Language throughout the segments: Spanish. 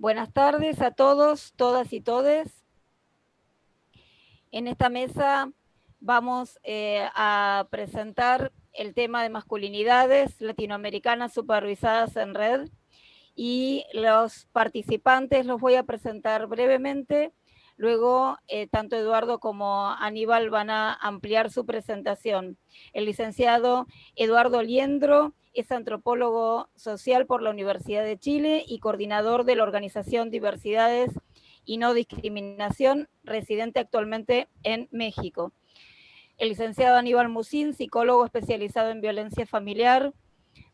Buenas tardes a todos, todas y todes. En esta mesa vamos eh, a presentar el tema de masculinidades latinoamericanas supervisadas en red y los participantes los voy a presentar brevemente. Luego, eh, tanto Eduardo como Aníbal van a ampliar su presentación. El licenciado Eduardo Liendro es antropólogo social por la Universidad de Chile y coordinador de la organización Diversidades y No Discriminación, residente actualmente en México. El licenciado Aníbal Musín, psicólogo especializado en violencia familiar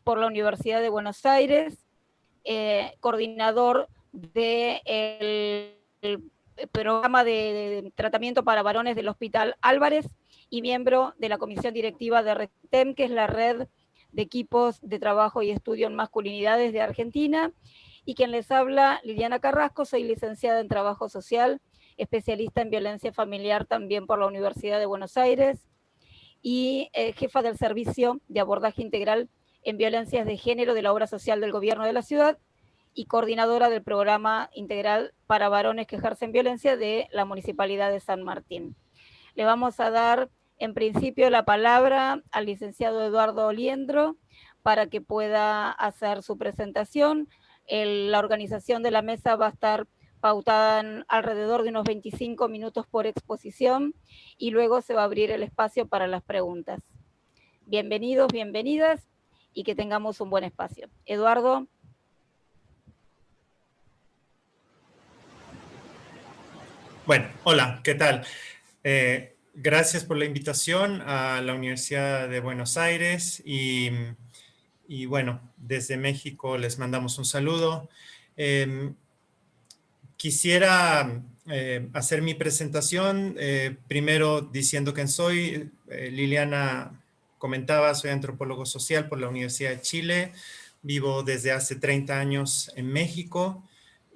por la Universidad de Buenos Aires, eh, coordinador del programa de, tratamiento para varones del Hospital Álvarez y miembro de la comisión directiva de RETEM, que es la red de equipos de trabajo y estudio en masculinidades de Argentina. Y quien les habla, Liliana Carrasco, soy licenciada en Trabajo Social, especialista en violencia familiar también por la Universidad de Buenos Aires y eh, jefa del Servicio de Abordaje Integral en Violencias de Género de la Obra Social del Gobierno de la Ciudad y coordinadora del Programa Integral para Varones que ejercen violencia de la Municipalidad de San Martín. Le vamos a dar en principio la palabra al licenciado Eduardo Oliendro para que pueda hacer su presentación. la organización de la mesa va a estar pautada en alrededor de unos 25 minutos por exposición y luego se va a abrir el espacio para las preguntas. Bienvenidos, bienvenidas y que tengamos un buen espacio. Eduardo. Bueno, hola, ¿qué tal? Eh, gracias por la invitación a la Universidad de Buenos Aires y, bueno, desde México les mandamos un saludo. Em, quisiera eh, hacer mi presentación, eh, primero diciendo quién soy. Eh, Liliana comentaba, soy antropólogo social por la Universidad de Chile, vivo desde hace 30 años en México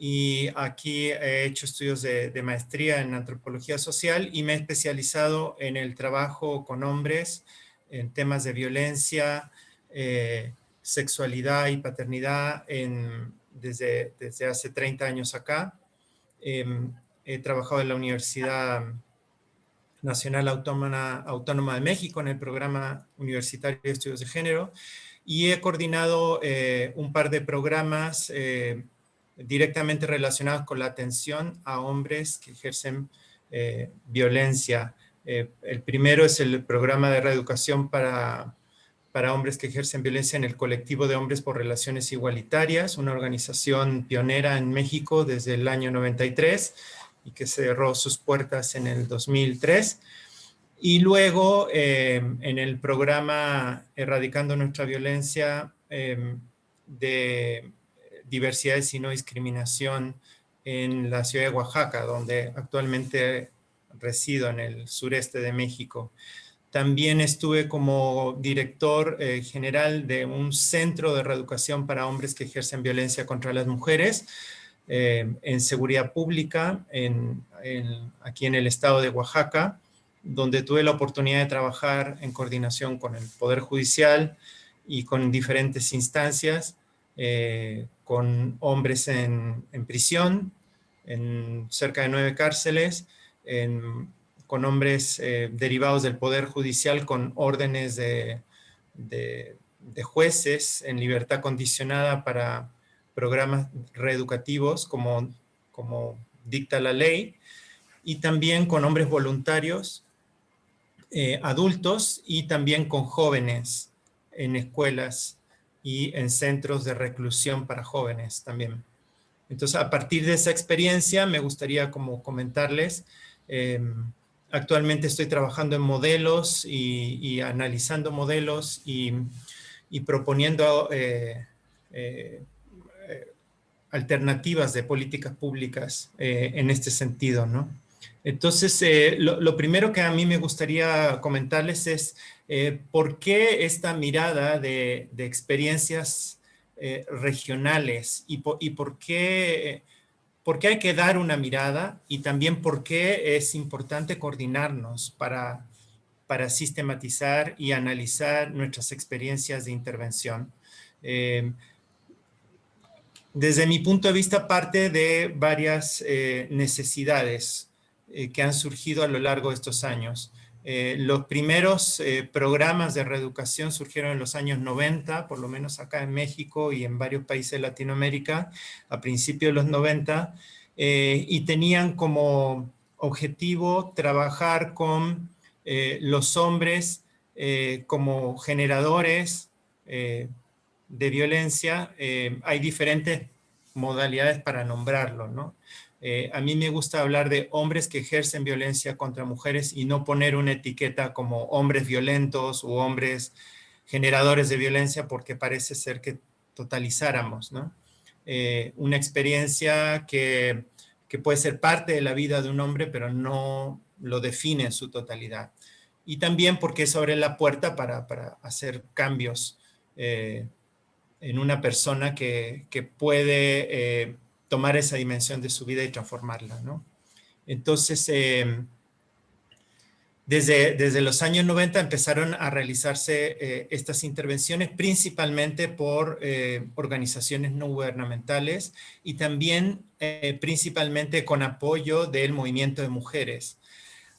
y aquí he hecho estudios de, maestría en antropología social y me he especializado en el trabajo con hombres en temas de violencia, eh, sexualidad y paternidad desde, desde hace 30 años acá. Em, he trabajado en la Universidad Nacional Autónoma, Autónoma de México en el programa universitario de estudios de género y he coordinado eh, un par de programas eh, directamente relacionados con la atención a hombres que ejercen eh, violencia. Eh, el primero es el programa de reeducación para, para hombres que ejercen violencia en el colectivo de hombres por relaciones igualitarias, una organización pionera en México desde el año 93 y que cerró sus puertas en el 2003. Y luego eh, en el programa Erradicando Nuestra Violencia de diversidades y no discriminación en la ciudad de Oaxaca, donde actualmente resido en el sureste de México. También estuve como director eh, general de un centro de reeducación para hombres que ejercen violencia contra las mujeres eh, en seguridad pública aquí en el estado de Oaxaca, donde tuve la oportunidad de trabajar en coordinación con el Poder Judicial y con diferentes instancias eh, con hombres en, prisión, en cerca de nueve cárceles, con hombres eh, derivados del Poder Judicial con órdenes de, jueces en libertad condicionada para programas reeducativos como, dicta la ley, y también con hombres voluntarios, eh, adultos, y también con jóvenes en escuelas y en centros de reclusión para jóvenes también. Entonces, a partir de esa experiencia, me gustaría como comentarles, em, actualmente estoy trabajando en modelos y, analizando modelos y, proponiendo eh, eh, alternativas de políticas públicas eh, en este sentido, ¿no? Entonces, lo, primero que a mí me gustaría comentarles es eh, ¿por qué esta mirada de, experiencias eh, regionales y, por, qué, hay que dar una mirada y también por qué es importante coordinarnos para, sistematizar y analizar nuestras experiencias de intervención? Eh, desde mi punto de vista parte de varias eh, necesidades eh, que han surgido a lo largo de estos años. Eh, los primeros programas de reeducación surgieron en los años 90, por lo menos acá en México y en varios países de Latinoamérica, a principios de los 90, y tenían como objetivo trabajar con los hombres como generadores de violencia, eh, hay diferentes modalidades para nombrarlo, ¿no? Eh, a mí me gusta hablar de hombres que ejercen violencia contra mujeres y no poner una etiqueta como hombres violentos o hombres generadores de violencia porque parece ser que totalizáramos, ¿no? Eh, una experiencia que, puede ser parte de la vida de un hombre, pero no lo define en su totalidad. Y también porque eso abre la puerta para, hacer cambios en una persona que, puede eh, tomar esa dimensión de su vida y transformarla, ¿no? Entonces, em, desde, desde, los años 90 empezaron a realizarse eh, estas intervenciones principalmente por eh, organizaciones no gubernamentales y también principalmente con apoyo del movimiento de mujeres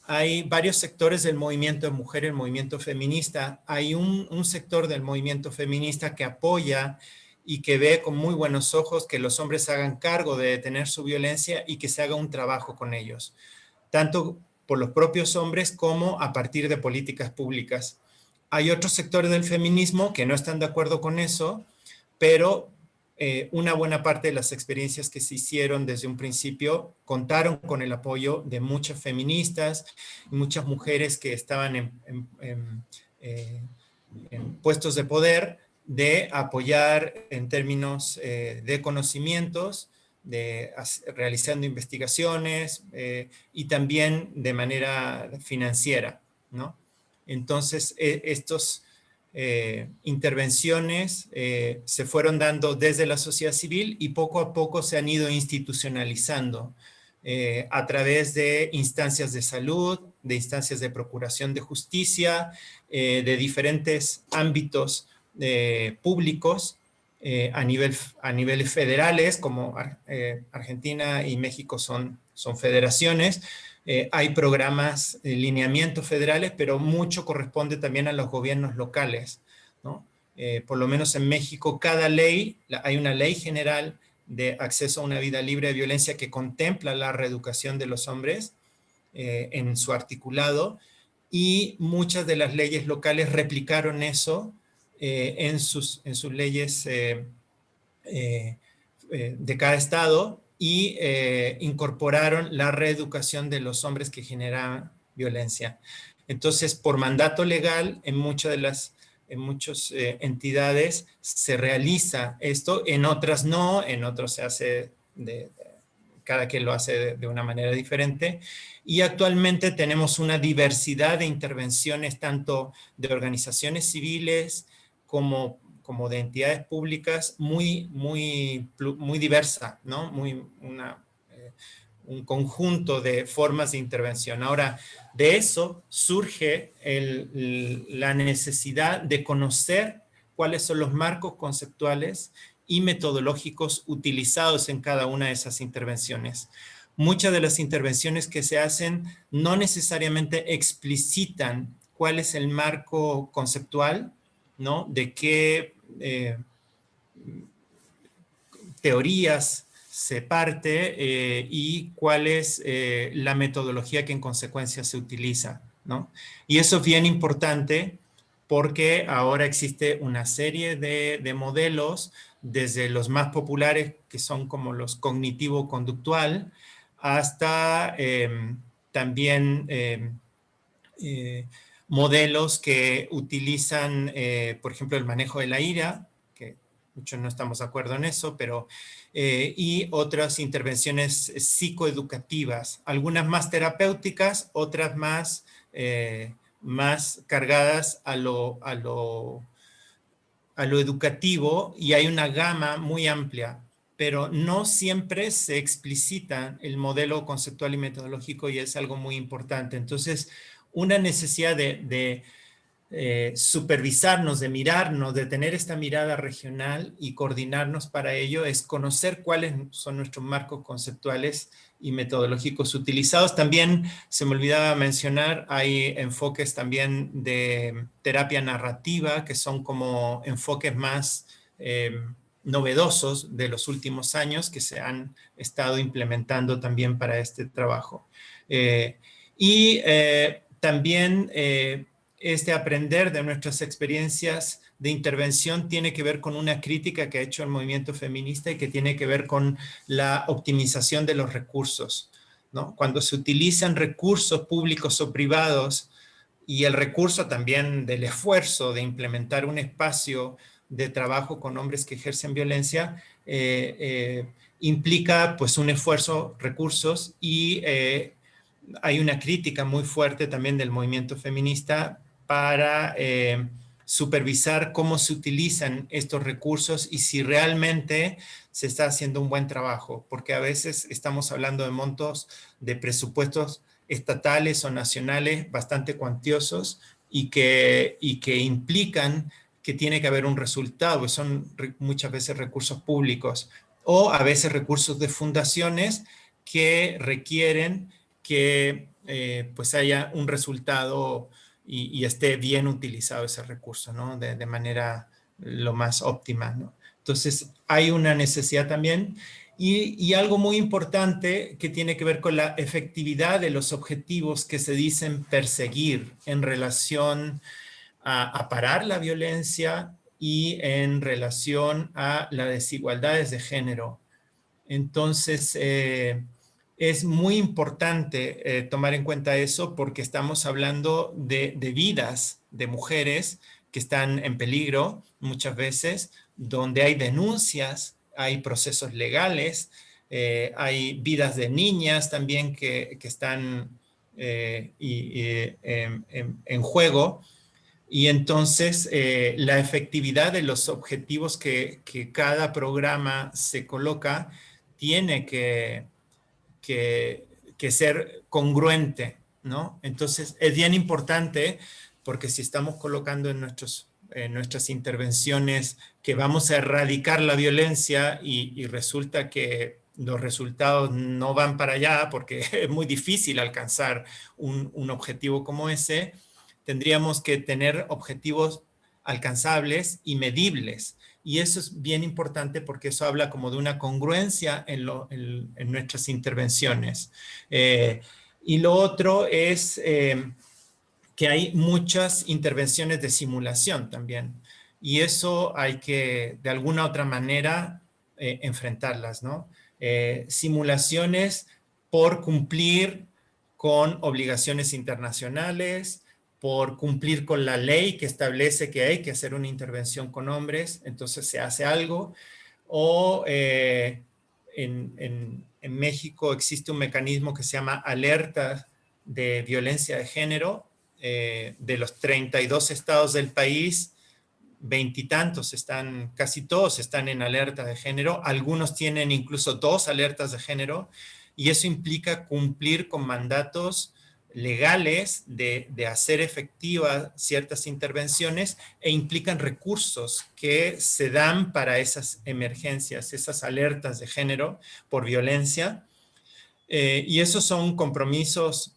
hay varios sectores del movimiento de mujeres, el movimiento feminista. Hay un, sector del movimiento feminista que apoya y que ve con muy buenos ojos que los hombres hagan cargo de detener su violencia y que se haga un trabajo con ellos, tanto por los propios hombres como a partir de políticas públicas. Hay otros sectores del feminismo que no están de acuerdo con eso, pero eh, una buena parte de las experiencias que se hicieron desde un principio contaron con el apoyo de muchas feministas muchas mujeres que estaban en, eh, puestos de poder de apoyar en términos eh, de conocimientos, de realizando investigaciones y también de manera financiera, ¿no? Entonces, estos eh, intervenciones eh, se fueron dando desde la sociedad civil y poco a poco se han ido institucionalizando eh, a través de instancias de salud, de instancias de procuración de justicia, de diferentes ámbitos públicos a, nivel, a niveles federales, como Argentina y México son, son federaciones, eh, hay programas lineamientos federales, pero mucho corresponde también a los gobiernos locales. ¿no? Eh, por lo menos en México, cada ley, hay una ley general de acceso a una vida libre de violencia que contempla la reeducación de los hombres eh, en su articulado y muchas de las leyes locales replicaron eso en, sus, en sus leyes de cada estado y eh, incorporaron la reeducación de los hombres que generaban violencia. Entonces, por mandato legal, en muchas de las en muchas eh, entidades se realiza esto, en otras no, en otros se hace, de, cada quien lo hace de, una manera diferente. Y actualmente tenemos una diversidad de intervenciones, tanto de organizaciones civiles como como de entidades públicas muy, muy, muy diversa, ¿no? Muy, una, eh, un conjunto de formas de intervención. Ahora, de eso surge la necesidad de conocer cuáles son los marcos conceptuales y metodológicos utilizados en cada una de esas intervenciones. Muchas de las intervenciones que se hacen no necesariamente explicitan cuál es el marco conceptual, ¿no? De qué eh, teorías se parte eh, y cuál es eh, la metodología que en consecuencia se utiliza, ¿no? Y eso es bien importante porque ahora existe una serie de, modelos, desde los más populares, que son como los cognitivo-conductual, hasta también modelos que utilizan, eh, por ejemplo, el manejo de la ira, que muchos no estamos de acuerdo en eso, pero, eh, y otras intervenciones psicoeducativas, algunas más terapéuticas, otras más, eh, más cargadas a lo, a, lo, a lo educativo, y hay una gama muy amplia pero no siempre se explicita el modelo conceptual y metodológico y es algo muy importante. Entonces, una necesidad de, eh, supervisarnos, de mirarnos, de tener esta mirada regional y coordinarnos para ello es conocer cuáles son nuestros marcos conceptuales y metodológicos utilizados. También se me olvidaba mencionar, hay enfoques también de terapia narrativa, que son como enfoques más eh, novedosos de los últimos años que se han estado implementando también para este trabajo. Eh, y también este aprender de nuestras experiencias de intervención tiene que ver con una crítica que ha hecho el movimiento feminista y que tiene que ver con la optimización de los recursos. ¿no? Cuando se utilizan recursos públicos o privados y el recurso también del esfuerzo de implementar un espacio de trabajo con hombres que ejercen violencia, eh, eh, implica pues un esfuerzo, recursos y eh, hay una crítica muy fuerte también del movimiento feminista para eh, supervisar cómo se utilizan estos recursos y si realmente se está haciendo un buen trabajo, porque a veces estamos hablando de montos de presupuestos estatales o nacionales bastante cuantiosos y que, y que implican que tiene que haber un resultado, son muchas veces recursos públicos o a veces recursos de fundaciones que requieren que eh, pues haya un resultado y, esté bien utilizado ese recurso, ¿no? De, manera lo más óptima, ¿no? Entonces, hay una necesidad también y, algo muy importante que tiene que ver con la efectividad de los objetivos que se dicen perseguir en relación a, parar la violencia y en relación a las desigualdades de género. Entonces, eh, es muy importante eh, tomar en cuenta eso porque estamos hablando de, vidas de mujeres que están en peligro muchas veces, donde hay denuncias, hay procesos legales, eh, hay vidas de niñas también que, están eh, en, juego. Y entonces la efectividad de los objetivos que, que cada programa se coloca tiene que, que, ser congruente, ¿no? Entonces, es bien importante porque si estamos colocando en, en nuestras intervenciones que vamos a erradicar la violencia y, resulta que los resultados no van para allá porque es muy difícil alcanzar un, un objetivo como ese, tendríamos que tener objetivos alcanzables y medibles. Y eso es bien importante porque eso habla como de una congruencia en, nuestras intervenciones. Eh, y lo otro es eh, que hay muchas intervenciones de simulación también. Y eso hay que, de alguna otra manera, eh, enfrentarlas, ¿no? simulaciones por cumplir con obligaciones internacionales, por cumplir con la ley que establece que hay que hacer una intervención con hombres, entonces se hace algo, o eh, en, México existe un mecanismo que se llama alerta de violencia de género, eh, de los 32 estados del país, veintitantos están, casi todos están en alerta de género, algunos tienen incluso dos alertas de género, y eso implica cumplir con mandatos legales de, hacer efectivas ciertas intervenciones e implican recursos que se dan para esas emergencias, esas alertas de género por violencia. Eh, y esos son compromisos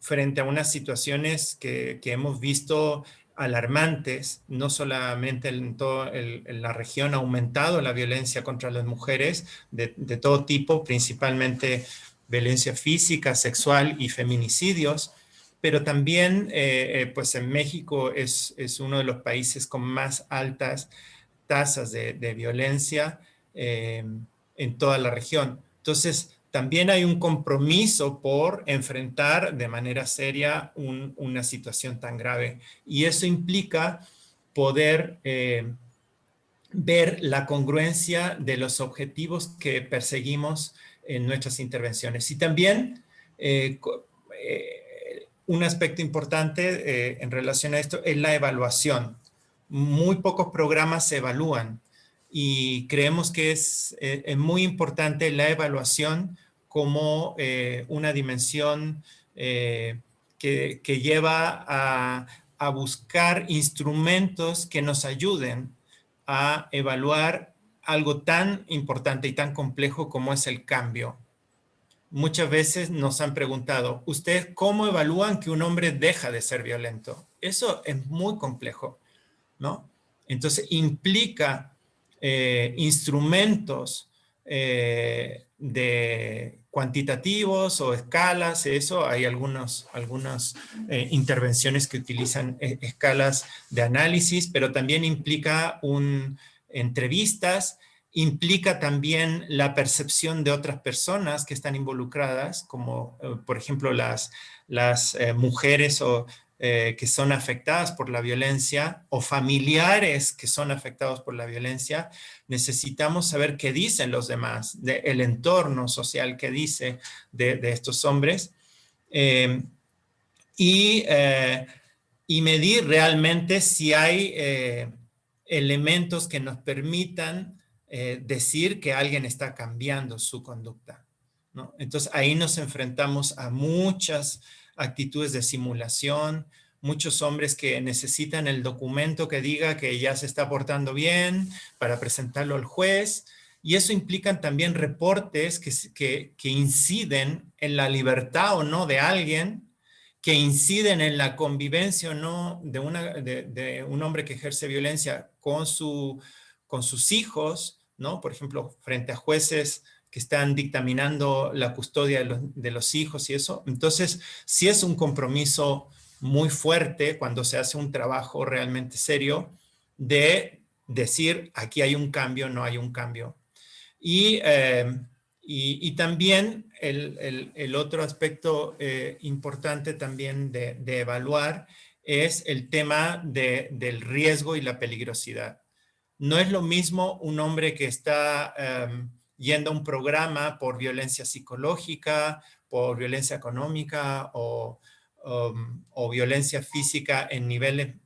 frente a unas situaciones que, hemos visto alarmantes, no solamente en, toda la región ha aumentado la violencia contra las mujeres de todo tipo, principalmente violencia física, sexual y feminicidios, pero también eh, eh, pues en México es, uno de los países con más altas tasas de, violencia eh, en toda la región. Entonces, también hay un compromiso por enfrentar de manera seria una situación tan grave. Y eso implica poder ver la congruencia de los objetivos que perseguimos en nuestras intervenciones. Y también eh, eh, un aspecto importante eh, en relación a esto es la evaluación. Muy pocos programas se evalúan y creemos que es, muy importante la evaluación como una dimensión que, lleva a, a buscar instrumentos que nos ayuden a evaluar algo tan importante y tan complejo como es el cambio. Muchas veces nos han preguntado, ¿ustedes cómo evalúan que un hombre deja de ser violento? Eso es muy complejo, ¿no? Entonces implica eh, instrumentos eh, de cuantitativos o escalas, eso, hay algunos, algunas eh, intervenciones que utilizan escalas de análisis, pero también implica un, entrevistas, implica también la percepción de otras personas que están involucradas, como por ejemplo las, las mujeres o eh, que son afectadas por la violencia o familiares que son afectados por la violencia, necesitamos saber qué dicen los demás, del el entorno social que dice de, estos hombres eh, y, eh, y, medir realmente si hay elementos que nos permitan decir que alguien está cambiando su conducta. Entonces ahí nos enfrentamos a muchas actitudes de simulación, muchos hombres que necesitan el documento que diga que ya se está portando bien para presentarlo al juez, y eso implican también reportes que, que, inciden en la libertad o no de alguien, que inciden en la convivencia o no de, un hombre que ejerce violencia con sus hijos, ¿no? Por ejemplo, frente a jueces que están dictaminando la custodia de los, hijos y eso. Entonces, sí es un compromiso muy fuerte cuando se hace un trabajo realmente serio de decir aquí hay un cambio, no hay un cambio. Y, eh, y, también el, otro aspecto eh, importante también de, evaluar es el tema del riesgo y la peligrosidad. No es lo mismo un hombre que está... Em, yendo a un programa por violencia psicológica, por violencia económica o, um, o violencia física en niveles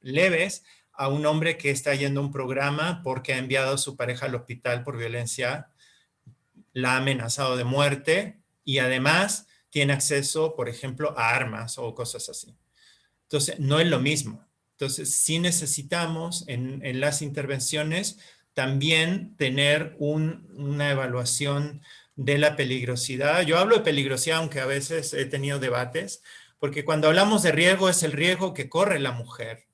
leves, a un hombre que está yendo a un programa porque ha enviado a su pareja al hospital por violencia, la ha amenazado de muerte y además tiene acceso, por ejemplo, a armas o cosas así. Entonces, no es lo mismo. Entonces, sí necesitamos en, las intervenciones también tener una evaluación de la peligrosidad. Yo hablo de peligrosidad, aunque a veces he tenido debates, porque cuando hablamos de riesgo es el riesgo que corre la mujer.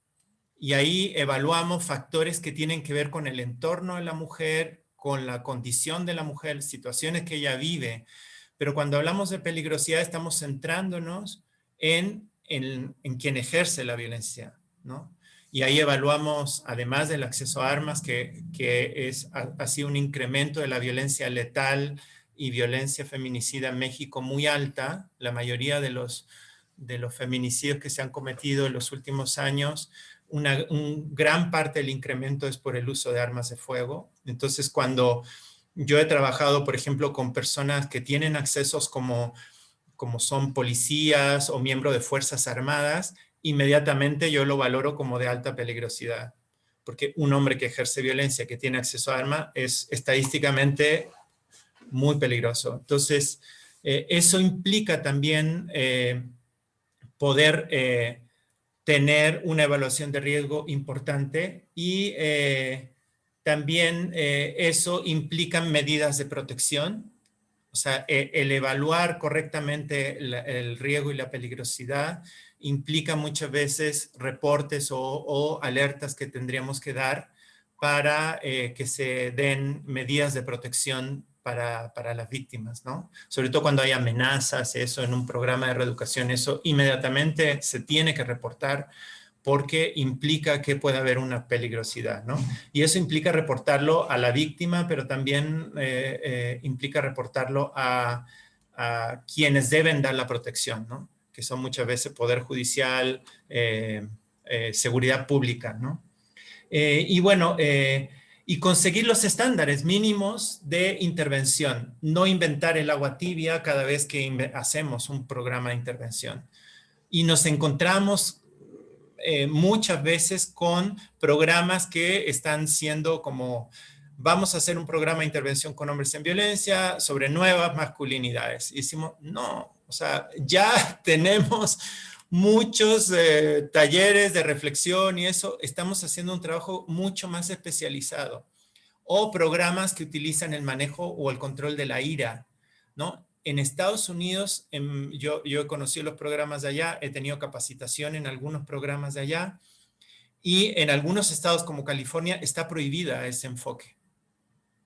Y ahí evaluamos factores que tienen que ver con el entorno de la mujer, con la condición de la mujer, situaciones que ella vive. Pero cuando hablamos de peligrosidad estamos centrándonos en, en, en quien ejerce la violencia, ¿no? y ahí evaluamos, además del acceso a armas, que, que es, ha, sido un incremento de la violencia letal y violencia feminicida en México muy alta. La mayoría de los, de los feminicidios que se han cometido en los últimos años, una gran parte del incremento es por el uso de armas de fuego. Entonces, cuando yo he trabajado, por ejemplo, con personas que tienen accesos como, como son policías o miembros de Fuerzas Armadas, inmediatamente yo lo valoro como de alta peligrosidad, porque un hombre que ejerce violencia, que tiene acceso a arma, es estadísticamente muy peligroso. Entonces, eh, eso implica también eh, poder eh, tener una evaluación de riesgo importante y también eso implica medidas de protección, o sea, el evaluar correctamente el riesgo y la peligrosidad implica muchas veces reportes o, alertas que tendríamos que dar para eh, que se den medidas de protección para, las víctimas, ¿no? Sobre todo cuando hay amenazas, eso en un programa de reeducación, eso inmediatamente se tiene que reportar porque implica que puede haber una peligrosidad, ¿no? Y eso implica reportarlo a la víctima, pero también eh, eh, implica reportarlo a, a quienes deben dar la protección, ¿no? que son muchas veces Poder Judicial, eh, eh, Seguridad Pública, ¿no? Eh, y bueno, y conseguir los estándares mínimos de intervención, no inventar el agua tibia cada vez que hacemos un programa de intervención. Y nos encontramos muchas veces con programas que están siendo como, vamos a hacer un programa de intervención con hombres en violencia sobre nuevas masculinidades. Y decimos, no, o sea, ya tenemos muchos eh, talleres de reflexión y eso, estamos haciendo un trabajo mucho más especializado. O programas que utilizan el manejo o el control de la ira, ¿no? En Estados Unidos, yo, yo he conocido los programas de allá, he tenido capacitación en algunos programas de allá, y en algunos estados como California está prohibida ese enfoque.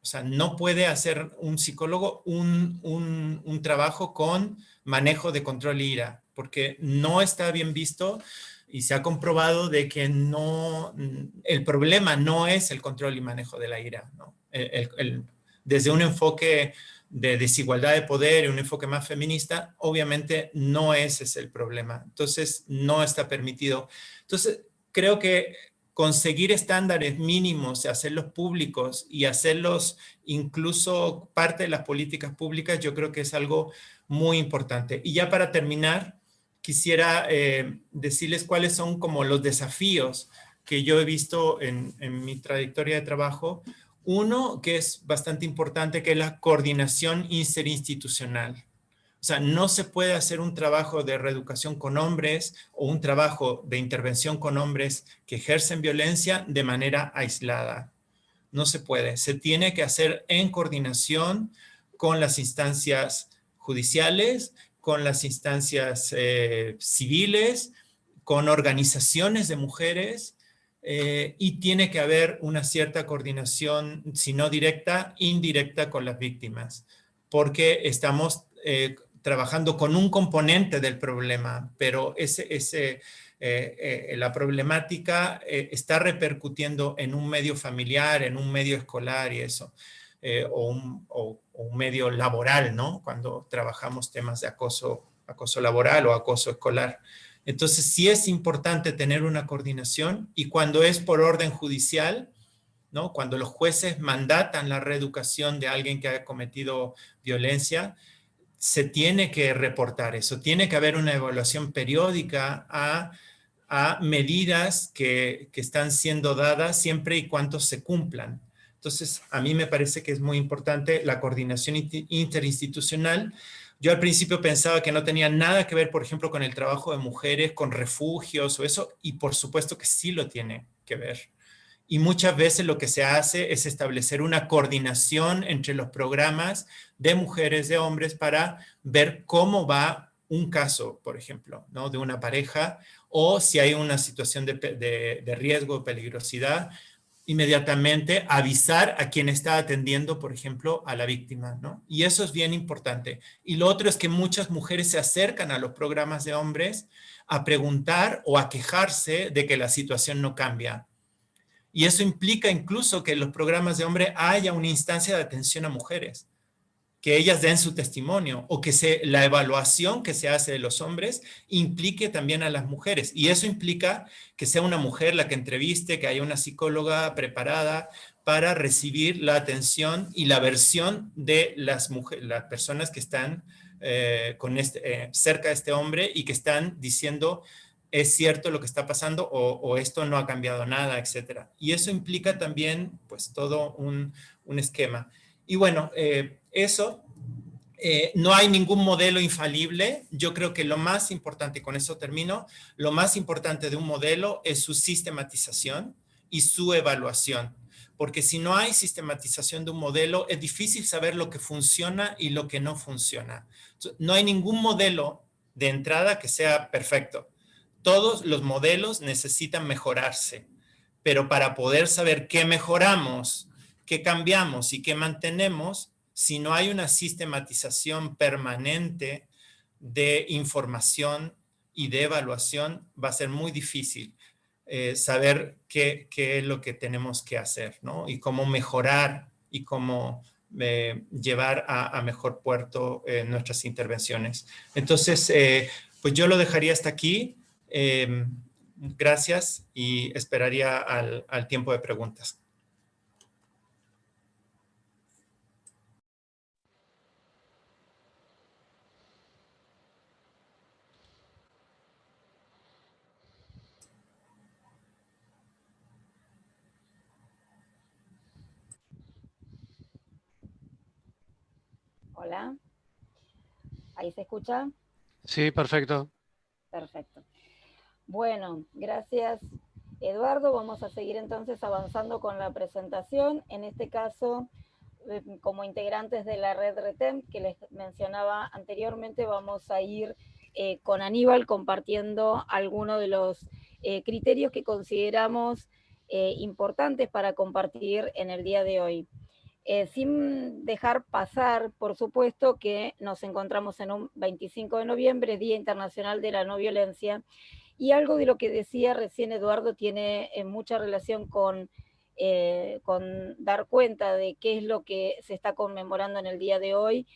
O sea, no puede hacer un psicólogo un, un, un trabajo con manejo de control ira, porque no está bien visto y se ha comprobado de que no, el problema no es el control y manejo de la ira. ¿no? desde un enfoque de desigualdad de poder y un enfoque más feminista, obviamente no ese es el problema. Entonces, no está permitido. Entonces, creo que conseguir estándares mínimos, hacerlos públicos y hacerlos incluso parte de las políticas públicas, yo creo que es algo muy importante. Y ya para terminar, quisiera eh, decirles cuáles son como los desafíos que yo he visto en, en mi trayectoria de trabajo. Uno que es bastante importante, que es la coordinación interinstitucional. O sea, no se puede hacer un trabajo de reeducación con hombres o un trabajo de intervención con hombres que ejercen violencia de manera aislada. No se puede. Se tiene que hacer en coordinación con las instancias judiciales, con las instancias eh, civiles, con organizaciones de mujeres, eh, y tiene que haber una cierta coordinación, si no directa, indirecta con las víctimas, porque estamos eh, trabajando con un componente del problema, pero ese, ese, eh, la problemática está repercutiendo en un medio familiar, en un medio escolar y eso, o un, o, un, medio laboral, ¿no? Cuando trabajamos temas de acoso, acoso laboral o acoso escolar. Entonces sí es importante tener una coordinación y cuando es por orden judicial, ¿no? Cuando los jueces mandatan la reeducación de alguien que ha cometido violencia, se tiene que reportar eso, tiene que haber una evaluación periódica a, medidas que, están siendo dadas siempre y cuando se cumplan. Entonces, a mí me parece que es muy importante la coordinación interinstitucional. Yo al principio pensaba que no tenía nada que ver, por ejemplo, con el trabajo de mujeres, con refugios o eso, y por supuesto que sí lo tiene que ver y muchas veces lo que se hace es establecer una coordinación entre los programas de mujeres, de hombres, para ver cómo va un caso, por ejemplo, ¿no? de una pareja, o si hay una situación de, de, de riesgo, peligrosidad, inmediatamente avisar a quien está atendiendo, por ejemplo, a la víctima, ¿no? Y eso es bien importante. Y lo otro es que muchas mujeres se acercan a los programas de hombres a preguntar o a quejarse de que la situación no cambia. Y eso implica incluso que en los programas de hombre haya una instancia de atención a mujeres, que ellas den su testimonio o que se, la evaluación que se hace de los hombres implique también a las mujeres. Y eso implica que sea una mujer la que entreviste, que haya una psicóloga preparada para recibir la atención y la versión de las, mujeres, las personas que están eh, con este, eh, cerca de este hombre y que están diciendo es cierto lo que está pasando o, esto no ha cambiado nada, etcétera. Y eso implica también, pues, todo un, esquema. Y bueno, eh, eso, eh, no hay ningún modelo infalible. Yo creo que lo más importante, con eso termino, lo más importante de un modelo es su sistematización y su evaluación. Porque si no hay sistematización de un modelo, es difícil saber lo que funciona y lo que no funciona. No hay ningún modelo de entrada que sea perfecto todos los modelos necesitan mejorarse, pero para poder saber qué mejoramos, qué cambiamos y qué mantenemos, si no hay una sistematización permanente de información y de evaluación, va a ser muy difícil eh, saber qué, es lo que tenemos que hacer, ¿no? Y cómo mejorar y cómo eh, llevar a, mejor puerto eh, nuestras intervenciones. Entonces, pues yo lo dejaría hasta aquí. Em, gracias y esperaría al, al tiempo de preguntas. Hola. ¿Ahí se escucha? Sí, perfecto. Perfecto. Bueno, gracias Eduardo. Vamos a seguir entonces avanzando con la presentación. En este caso, eh, como integrantes de la red RETEM que les mencionaba anteriormente, vamos a ir eh, con Aníbal compartiendo algunos de los eh, criterios que consideramos importantes para compartir en el día de hoy. Sin dejar pasar, por supuesto, que nos encontramos en un 25 de noviembre, Día Internacional de la No Violencia, y algo de lo que decía recién Eduardo tiene mucha relación con eh, con dar cuenta de qué es lo que se está conmemorando en el día de hoy.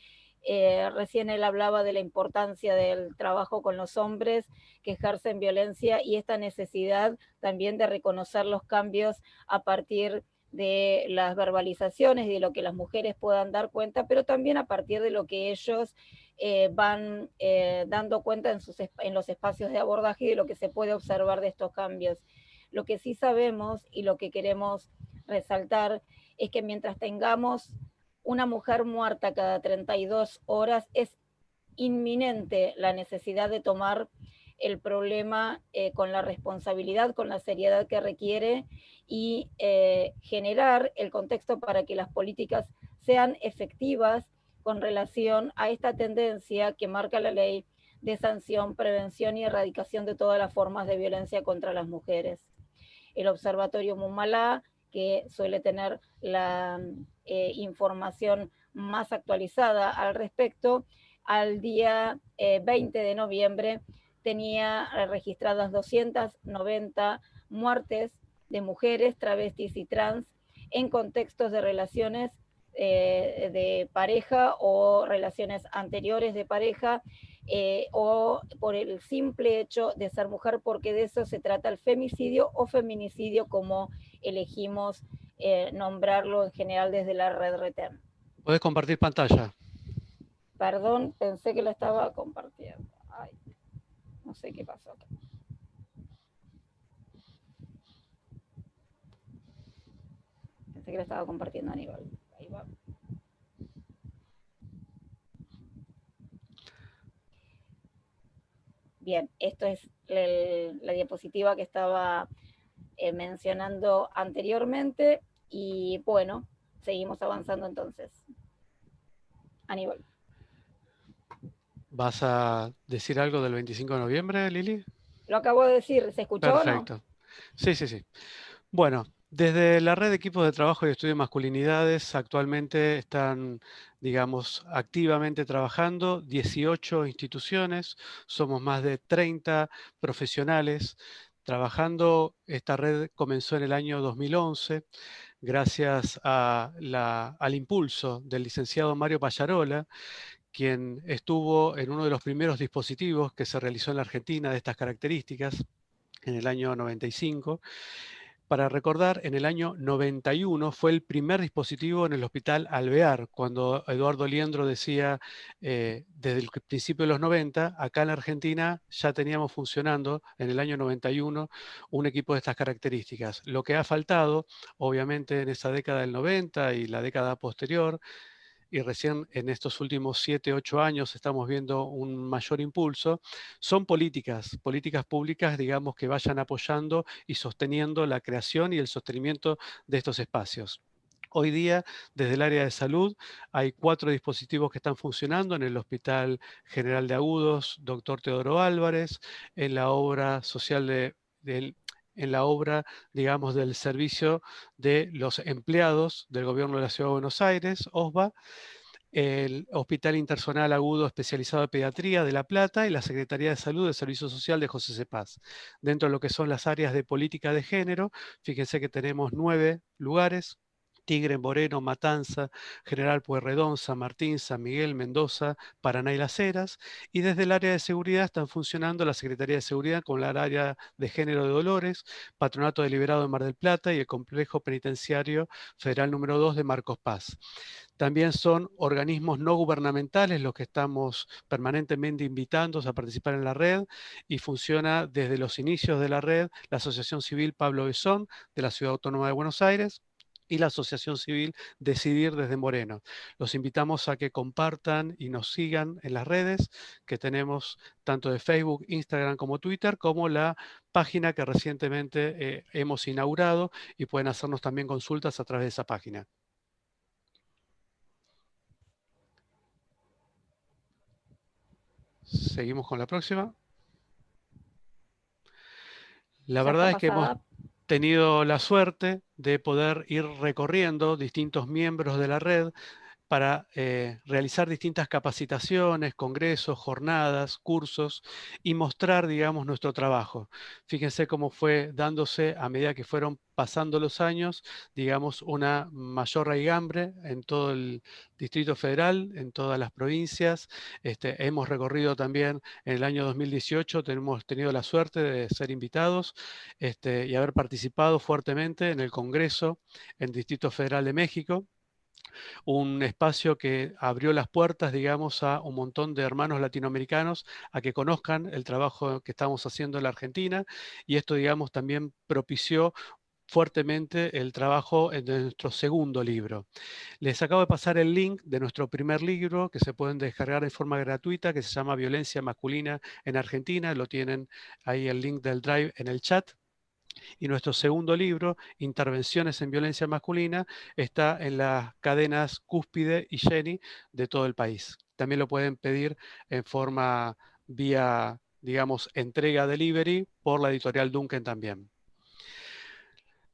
Eh, recién él hablaba de la importancia del trabajo con los hombres que ejercen violencia y esta necesidad también de reconocer los cambios a partir de las verbalizaciones y de lo que las mujeres puedan dar cuenta, pero también a partir de lo que ellos eh, van dando cuenta en, sus, en los espacios de abordaje y de lo que se puede observar de estos cambios. Lo que sí sabemos y lo que queremos resaltar es que mientras tengamos una mujer muerta cada 32 horas, es inminente la necesidad de tomar el problema eh, con la responsabilidad, con la seriedad que requiere y eh, generar el contexto para que las políticas sean efectivas con relación a esta tendencia que marca la ley de sanción, prevención y erradicación de todas las formas de violencia contra las mujeres. El Observatorio Mumalá, que suele tener la eh, información más actualizada al respecto, al día 20 eh, de noviembre tenía registradas 290 muertes de mujeres, travestis y trans en contextos de relaciones eh, de pareja o relaciones anteriores de pareja eh, o por el simple hecho de ser mujer, porque de eso se trata el femicidio o feminicidio, como elegimos eh, nombrarlo en general desde la red RETEM. ¿Puedes compartir pantalla? Perdón, pensé que lo estaba compartiendo. No sé qué pasó Pensé que lo estaba compartiendo a nivel. Ahí va. Bien, esto es la diapositiva que estaba eh, mencionando anteriormente y bueno, seguimos avanzando entonces. Aníbal. ¿Vas a decir algo del 25 de noviembre, Lili? Lo acabo de decir, ¿se escuchó Perfecto. Sí, sí, sí. Bueno, desde la red de equipos de trabajo y estudio de masculinidades actualmente están, digamos, activamente trabajando 18 instituciones, somos más de 30 profesionales trabajando. Esta red comenzó en el año 2011 gracias al impulso del licenciado Mario Payarola, quien estuvo en uno de los primeros dispositivos que se realizó en la Argentina de estas características en el año 95 para recordar, en el año 91 fue el primer dispositivo en el hospital Alvear, cuando Eduardo Liendro decía, eh, desde el principio de los 90, acá en la Argentina ya teníamos funcionando en el año 91 un equipo de estas características. Lo que ha faltado, obviamente, en esa década del 90 y la década posterior, y recién en estos últimos siete, ocho años estamos viendo un mayor impulso, son políticas, políticas públicas, digamos, que vayan apoyando y sosteniendo la creación y el sostenimiento de estos espacios. Hoy día, desde el área de salud, hay cuatro dispositivos que están funcionando en el Hospital General de Agudos, doctor Teodoro Álvarez, en la obra social de, en la obra, digamos, del servicio de los empleados del gobierno de la Ciudad de Buenos Aires, OSBA, el Hospital Intersonal Agudo Especializado de Pediatría de La Plata y la Secretaría de Salud del Servicio Social de José Cepaz. Dentro de lo que son las áreas de política de género, fíjense que tenemos nueve lugares, Tigre, Moreno, Matanza, General Pueyrredón, San Martín, San Miguel, Mendoza, Paraná y Las Heras. Y desde el área de seguridad están funcionando la Secretaría de Seguridad con la área de género de Dolores, Patronato Deliberado de Mar del Plata y el Complejo Penitenciario Federal número 2 de Marcos Paz. También son organismos no gubernamentales los que estamos permanentemente invitando a participar en la red y funciona desde los inicios de la red la Asociación Civil Pablo Besón de la Ciudad Autónoma de Buenos Aires, y la Asociación Civil Decidir desde Moreno. Los invitamos a que compartan y nos sigan en las redes que tenemos tanto de Facebook, Instagram como Twitter, como la página que recientemente eh, hemos inaugurado y pueden hacernos también consultas a través de esa página. Seguimos con la próxima. La verdad es que hemos tenido la suerte de poder ir recorriendo distintos miembros de la red para eh, realizar distintas capacitaciones, congresos, jornadas, cursos y mostrar, digamos, nuestro trabajo. Fíjense cómo fue dándose a medida que fueron pasando los años, digamos, una mayor raigambre en todo el Distrito Federal, en todas las provincias. Este, hemos recorrido también en el año 2018, hemos tenido la suerte de ser invitados este, y haber participado fuertemente en el Congreso en Distrito Federal de México un espacio que abrió las puertas, digamos, a un montón de hermanos latinoamericanos a que conozcan el trabajo que estamos haciendo en la Argentina y esto, digamos, también propició fuertemente el trabajo de nuestro segundo libro. Les acabo de pasar el link de nuestro primer libro que se pueden descargar de forma gratuita que se llama Violencia Masculina en Argentina. Lo tienen ahí el link del Drive en el chat. Y nuestro segundo libro, Intervenciones en Violencia Masculina, está en las cadenas Cúspide y Jenny de todo el país. También lo pueden pedir en forma vía, digamos, entrega delivery por la editorial Duncan también.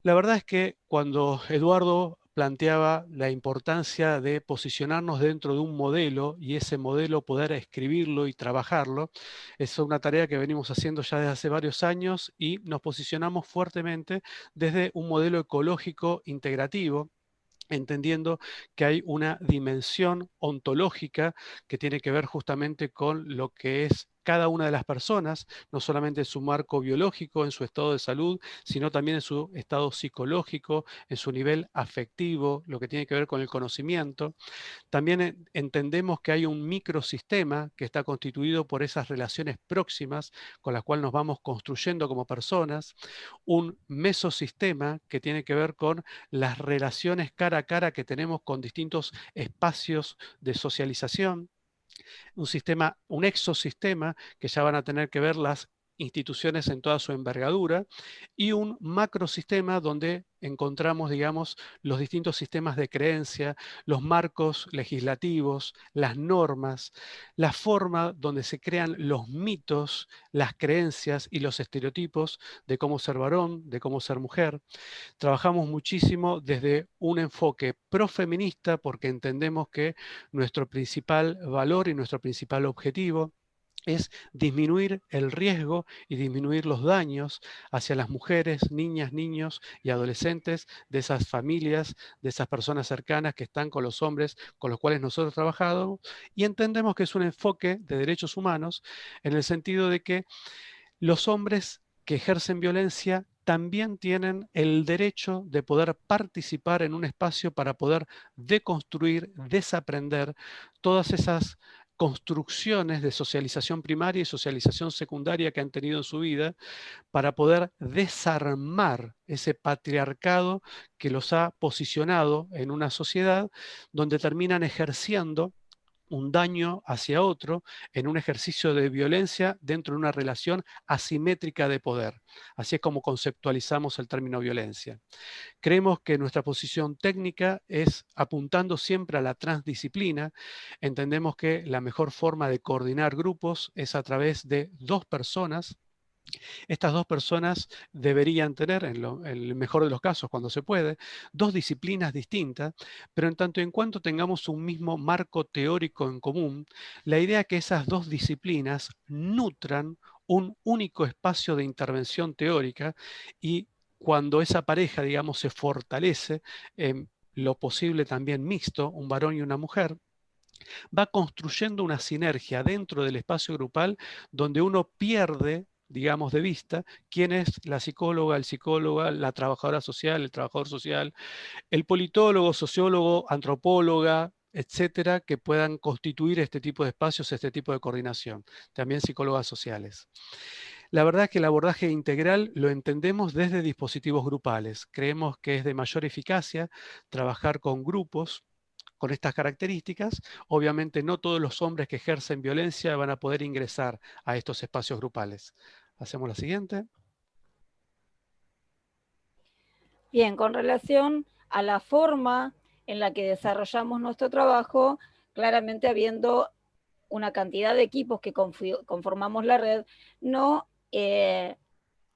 La verdad es que cuando Eduardo planteaba la importancia de posicionarnos dentro de un modelo y ese modelo poder escribirlo y trabajarlo. Es una tarea que venimos haciendo ya desde hace varios años y nos posicionamos fuertemente desde un modelo ecológico integrativo entendiendo que hay una dimensión ontológica que tiene que ver justamente con lo que es cada una de las personas, no solamente en su marco biológico, en su estado de salud, sino también en su estado psicológico, en su nivel afectivo, lo que tiene que ver con el conocimiento. También entendemos que hay un microsistema que está constituido por esas relaciones próximas con las cuales nos vamos construyendo como personas, un mesosistema que tiene que ver con las relaciones cara a cara que tenemos con distintos espacios de socialización, un sistema, un exosistema que ya van a tener que ver las instituciones en toda su envergadura y un macrosistema donde encontramos, digamos, los distintos sistemas de creencia, los marcos legislativos, las normas, la forma donde se crean los mitos, las creencias y los estereotipos de cómo ser varón, de cómo ser mujer. Trabajamos muchísimo desde un enfoque profeminista porque entendemos que nuestro principal valor y nuestro principal objetivo es disminuir el riesgo y disminuir los daños hacia las mujeres, niñas, niños y adolescentes de esas familias, de esas personas cercanas que están con los hombres con los cuales nosotros trabajamos. Y entendemos que es un enfoque de derechos humanos en el sentido de que los hombres que ejercen violencia también tienen el derecho de poder participar en un espacio para poder deconstruir, desaprender todas esas construcciones de socialización primaria y socialización secundaria que han tenido en su vida para poder desarmar ese patriarcado que los ha posicionado en una sociedad donde terminan ejerciendo un daño hacia otro en un ejercicio de violencia dentro de una relación asimétrica de poder. Así es como conceptualizamos el término violencia. Creemos que nuestra posición técnica es apuntando siempre a la transdisciplina. Entendemos que la mejor forma de coordinar grupos es a través de dos personas estas dos personas deberían tener, en, el mejor de los casos, cuando se puede, dos disciplinas distintas, pero en tanto en cuanto tengamos un mismo marco teórico en común, la idea que esas dos disciplinas nutran un único espacio de intervención teórica y cuando esa pareja, digamos, se fortalece, en lo posible también mixto, un varón y una mujer, va construyendo una sinergia dentro del espacio grupal donde uno pierde digamos, de vista, quién es la psicóloga, el psicóloga, la trabajadora social, el trabajador social, el politólogo, sociólogo, antropóloga, etcétera, que puedan constituir este tipo de espacios, este tipo de coordinación. También psicólogas sociales. La verdad es que el abordaje integral lo entendemos desde dispositivos grupales. Creemos que es de mayor eficacia trabajar con grupos con estas características. Obviamente no todos los hombres que ejercen violencia van a poder ingresar a estos espacios grupales. Hacemos la siguiente. Bien, con relación a la forma en la que desarrollamos nuestro trabajo, claramente habiendo una cantidad de equipos que conformamos la red, no, eh,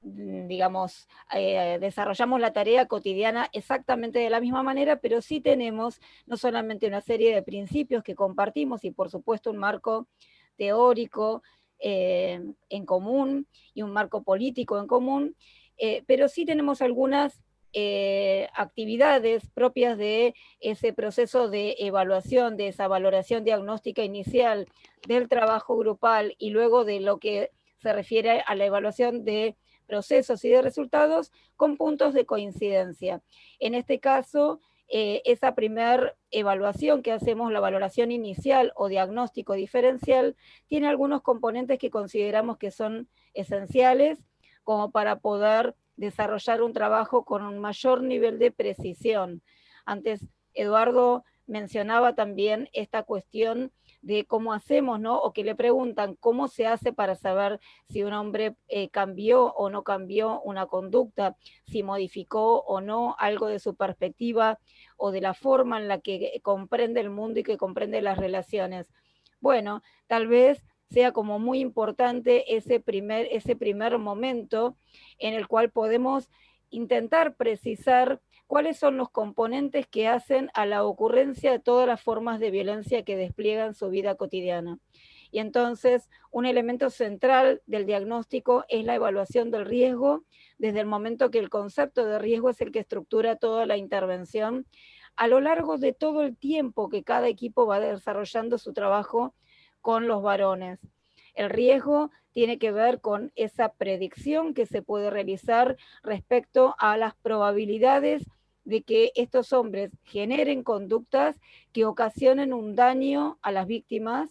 digamos, eh, desarrollamos la tarea cotidiana exactamente de la misma manera, pero sí tenemos no solamente una serie de principios que compartimos y por supuesto un marco teórico eh, en común y un marco político en común, pero sí tenemos algunas eh, actividades propias de ese proceso de evaluación, de esa valoración diagnóstica inicial del trabajo grupal y luego de lo que se refiere a la evaluación de procesos y de resultados con puntos de coincidencia. En este caso, eh, esa primera evaluación que hacemos, la valoración inicial o diagnóstico diferencial, tiene algunos componentes que consideramos que son esenciales como para poder desarrollar un trabajo con un mayor nivel de precisión. Antes Eduardo mencionaba también esta cuestión de cómo hacemos, ¿no? O que le preguntan cómo se hace para saber si un hombre eh, cambió o no cambió una conducta, si modificó o no algo de su perspectiva o de la forma en la que comprende el mundo y que comprende las relaciones. Bueno, tal vez sea como muy importante ese primer, ese primer momento en el cual podemos intentar precisar cuáles son los componentes que hacen a la ocurrencia de todas las formas de violencia que despliegan su vida cotidiana. Y entonces, un elemento central del diagnóstico es la evaluación del riesgo, desde el momento que el concepto de riesgo es el que estructura toda la intervención, a lo largo de todo el tiempo que cada equipo va desarrollando su trabajo con los varones. El riesgo tiene que ver con esa predicción que se puede realizar respecto a las probabilidades de que estos hombres generen conductas que ocasionen un daño a las víctimas.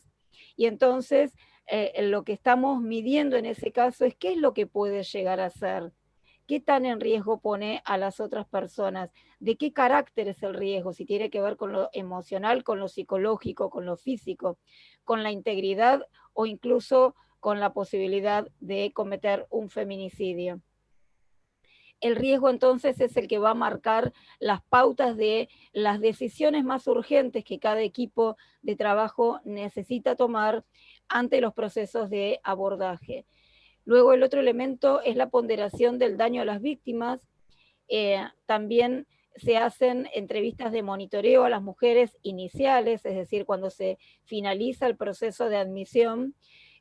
Y entonces eh, lo que estamos midiendo en ese caso es qué es lo que puede llegar a ser, qué tan en riesgo pone a las otras personas, de qué carácter es el riesgo, si tiene que ver con lo emocional, con lo psicológico, con lo físico, con la integridad o incluso con la posibilidad de cometer un feminicidio. El riesgo entonces es el que va a marcar las pautas de las decisiones más urgentes que cada equipo de trabajo necesita tomar ante los procesos de abordaje. Luego el otro elemento es la ponderación del daño a las víctimas. Eh, también se hacen entrevistas de monitoreo a las mujeres iniciales, es decir, cuando se finaliza el proceso de admisión,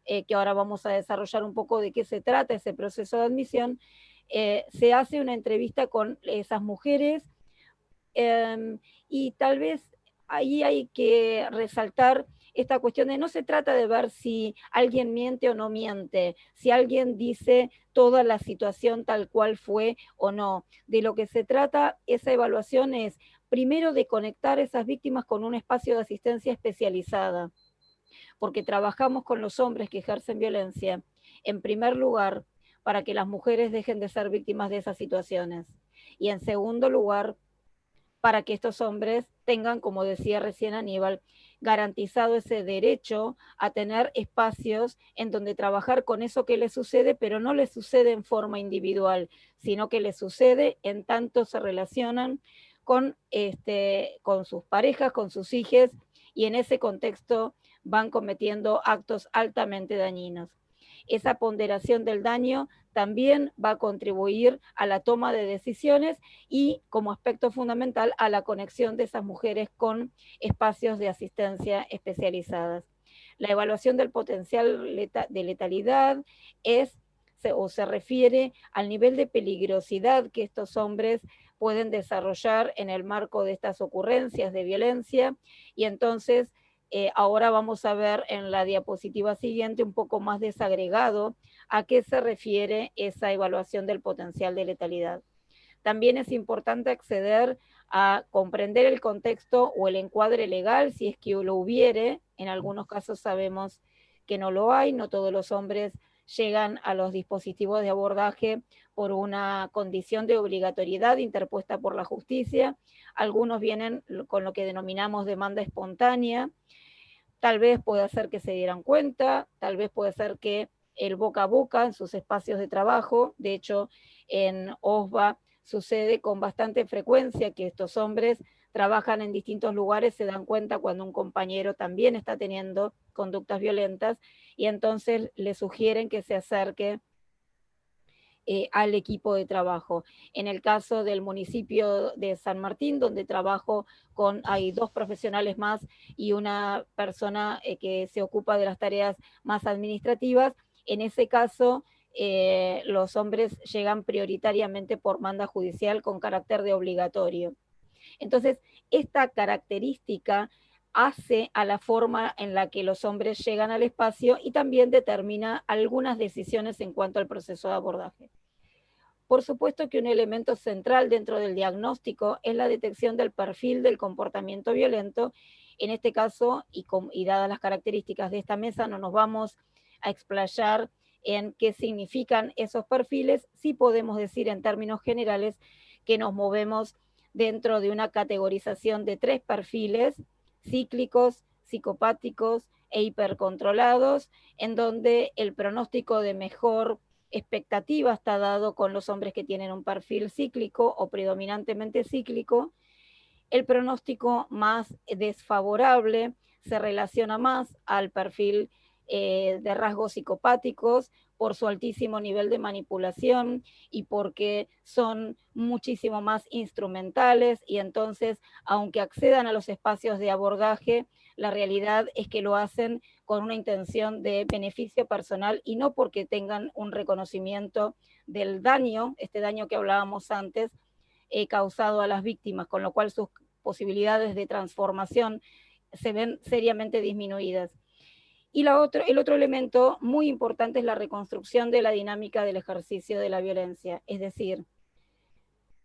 eh, que ahora vamos a desarrollar un poco de qué se trata ese proceso de admisión, eh, se hace una entrevista con esas mujeres em, y tal vez ahí hay que resaltar esta cuestión de no se trata de ver si alguien miente o no miente, si alguien dice toda la situación tal cual fue o no. De lo que se trata esa evaluación es primero de conectar esas víctimas con un espacio de asistencia especializada, porque trabajamos con los hombres que ejercen violencia, en primer lugar, para que las mujeres dejen de ser víctimas de esas situaciones. Y en segundo lugar, para que estos hombres tengan, como decía recién Aníbal, garantizado ese derecho a tener espacios en donde trabajar con eso que les sucede, pero no les sucede en forma individual, sino que les sucede en tanto se relacionan con, este, con sus parejas, con sus hijos, y en ese contexto van cometiendo actos altamente dañinos. Esa ponderación del daño también va a contribuir a la toma de decisiones y como aspecto fundamental a la conexión de esas mujeres con espacios de asistencia especializadas. La evaluación del potencial de letalidad es o se refiere al nivel de peligrosidad que estos hombres pueden desarrollar en el marco de estas ocurrencias de violencia y entonces eh, ahora vamos a ver en la diapositiva siguiente un poco más desagregado a qué se refiere esa evaluación del potencial de letalidad. También es importante acceder a comprender el contexto o el encuadre legal, si es que lo hubiere. En algunos casos sabemos que no lo hay, no todos los hombres llegan a los dispositivos de abordaje por una condición de obligatoriedad interpuesta por la justicia, algunos vienen con lo que denominamos demanda espontánea, tal vez puede ser que se dieran cuenta, tal vez puede ser que el boca a boca en sus espacios de trabajo, de hecho en OSBA sucede con bastante frecuencia que estos hombres trabajan en distintos lugares, se dan cuenta cuando un compañero también está teniendo conductas violentas y entonces le sugieren que se acerque eh, al equipo de trabajo. En el caso del municipio de San Martín, donde trabajo con, hay dos profesionales más y una persona eh, que se ocupa de las tareas más administrativas, en ese caso eh, los hombres llegan prioritariamente por manda judicial con carácter de obligatorio. Entonces, esta característica hace a la forma en la que los hombres llegan al espacio y también determina algunas decisiones en cuanto al proceso de abordaje. Por supuesto que un elemento central dentro del diagnóstico es la detección del perfil del comportamiento violento. En este caso, y, y dadas las características de esta mesa, no nos vamos a explayar en qué significan esos perfiles, sí podemos decir en términos generales que nos movemos dentro de una categorización de tres perfiles, cíclicos, psicopáticos e hipercontrolados, en donde el pronóstico de mejor expectativa está dado con los hombres que tienen un perfil cíclico o predominantemente cíclico. El pronóstico más desfavorable se relaciona más al perfil eh, de rasgos psicopáticos por su altísimo nivel de manipulación y porque son muchísimo más instrumentales y entonces, aunque accedan a los espacios de abordaje, la realidad es que lo hacen con una intención de beneficio personal y no porque tengan un reconocimiento del daño, este daño que hablábamos antes, eh, causado a las víctimas, con lo cual sus posibilidades de transformación se ven seriamente disminuidas. Y el otro elemento muy importante es la reconstrucción de la dinámica del ejercicio de la violencia, es decir,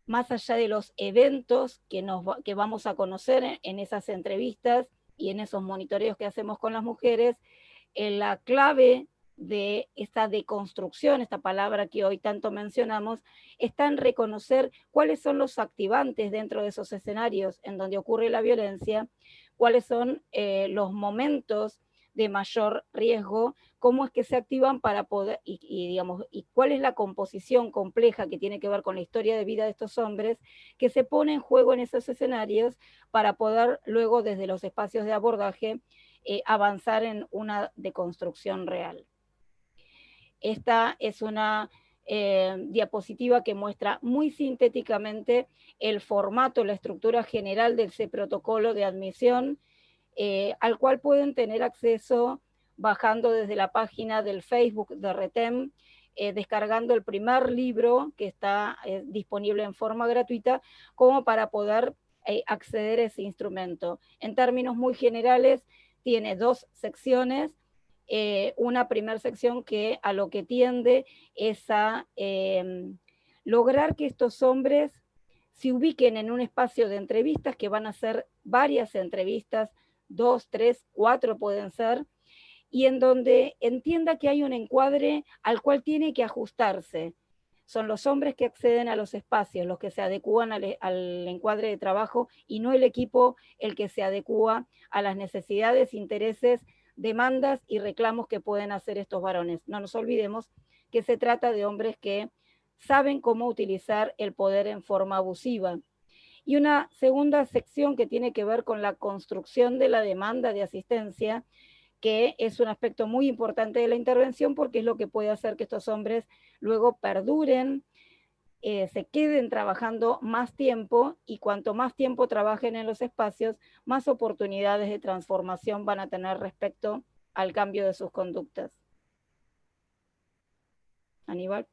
más allá de los eventos que, nos, que vamos a conocer en, esas entrevistas y en esos monitoreos que hacemos con las mujeres, en la clave de esta deconstrucción, esta palabra que hoy tanto mencionamos, está en reconocer cuáles son los activantes dentro de esos escenarios en donde ocurre la violencia, cuáles son eh, los momentos de mayor riesgo, cómo es que se activan para poder, y, digamos, y cuál es la composición compleja que tiene que ver con la historia de vida de estos hombres, que se pone en juego en esos escenarios para poder luego desde los espacios de abordaje eh, avanzar en una deconstrucción real. Esta es una eh, diapositiva que muestra muy sintéticamente el formato, la estructura general de ese protocolo de admisión, eh, al cual pueden tener acceso bajando desde la página del Facebook de RETEM, eh, descargando el primer libro que está eh, disponible en forma gratuita, como para poder acceder a ese instrumento. En términos muy generales, tiene dos secciones, una primera sección que a lo que tiende es a lograr que estos hombres se ubiquen en un espacio de entrevistas, que van a ser varias entrevistas dos, tres, cuatro pueden ser, y en donde entienda que hay un encuadre al cual tiene que ajustarse. Son los hombres que acceden a los espacios, los que se adecúan al, al, encuadre de trabajo y no el equipo el que se adecúa a las necesidades, intereses, demandas y reclamos que pueden hacer estos varones. No nos olvidemos que se trata de hombres que saben cómo utilizar el poder en forma abusiva, y una segunda sección que tiene que ver con la construcción de la demanda de asistencia, que es un aspecto muy importante de la intervención porque es lo que puede hacer que estos hombres luego perduren, eh, se queden trabajando más tiempo y cuanto más tiempo trabajen en los espacios, más oportunidades de transformación van a tener respecto al cambio de sus conductas. Aníbal.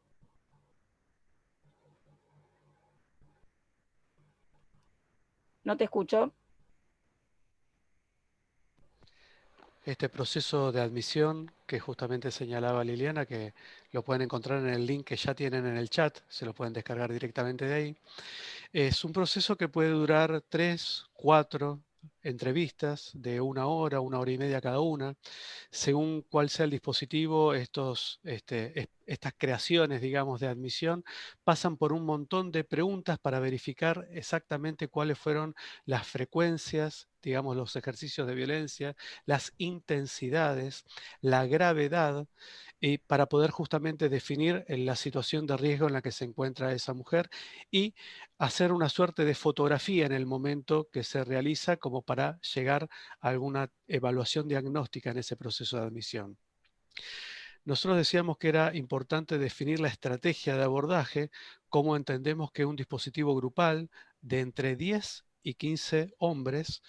No te escucho. Este proceso de admisión que justamente señalaba Liliana, que lo pueden encontrar en el link que ya tienen en el chat, se lo pueden descargar directamente de ahí, es un proceso que puede durar tres, cuatro, entrevistas de una hora, una hora y media cada una. Según cuál sea el dispositivo, estos, este, estas creaciones, digamos, de admisión pasan por un montón de preguntas para verificar exactamente cuáles fueron las frecuencias, digamos, los ejercicios de violencia, las intensidades, la gravedad, y para poder justamente definir eh, la situación de riesgo en la que se encuentra esa mujer y hacer una suerte de fotografía en el momento que se realiza como para llegar a alguna evaluación diagnóstica en ese proceso de admisión. Nosotros decíamos que era importante definir la estrategia de abordaje, como entendemos que un dispositivo grupal de entre 10 y 15 hombres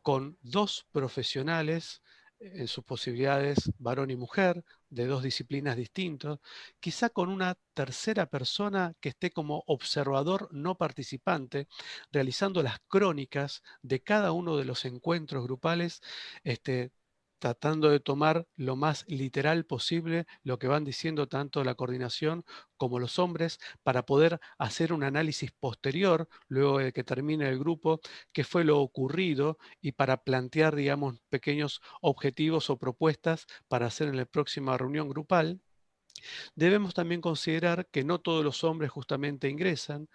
con dos profesionales en sus posibilidades varón y mujer, de dos disciplinas distintas, quizá con una tercera persona que esté como observador no participante, realizando las crónicas de cada uno de los encuentros grupales, este, tratando de tomar lo más literal posible lo que van diciendo tanto la coordinación como los hombres para poder hacer un análisis posterior, luego de que termine el grupo, qué fue lo ocurrido y para plantear, digamos, pequeños objetivos o propuestas para hacer en la próxima reunión grupal. Debemos también considerar que no todos los hombres justamente ingresan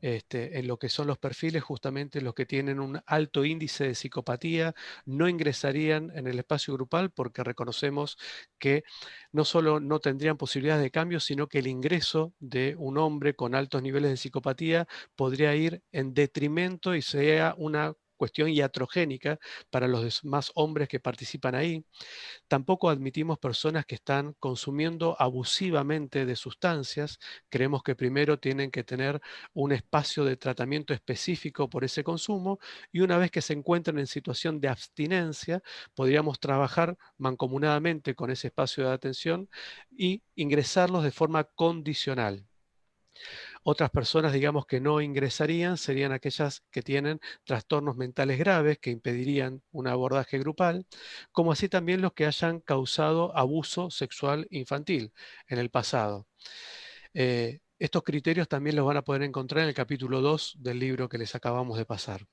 este, en lo que son los perfiles, justamente los que tienen un alto índice de psicopatía, no ingresarían en el espacio grupal porque reconocemos que no solo no tendrían posibilidades de cambio, sino que el ingreso de un hombre con altos niveles de psicopatía podría ir en detrimento y sea una cuestión iatrogénica para los demás hombres que participan ahí. Tampoco admitimos personas que están consumiendo abusivamente de sustancias. Creemos que primero tienen que tener un espacio de tratamiento específico por ese consumo y una vez que se encuentran en situación de abstinencia, podríamos trabajar mancomunadamente con ese espacio de atención y ingresarlos de forma condicional. Otras personas, digamos, que no ingresarían serían aquellas que tienen trastornos mentales graves que impedirían un abordaje grupal, como así también los que hayan causado abuso sexual infantil en el pasado. Eh, estos criterios también los van a poder encontrar en el capítulo 2 del libro que les acabamos de pasar.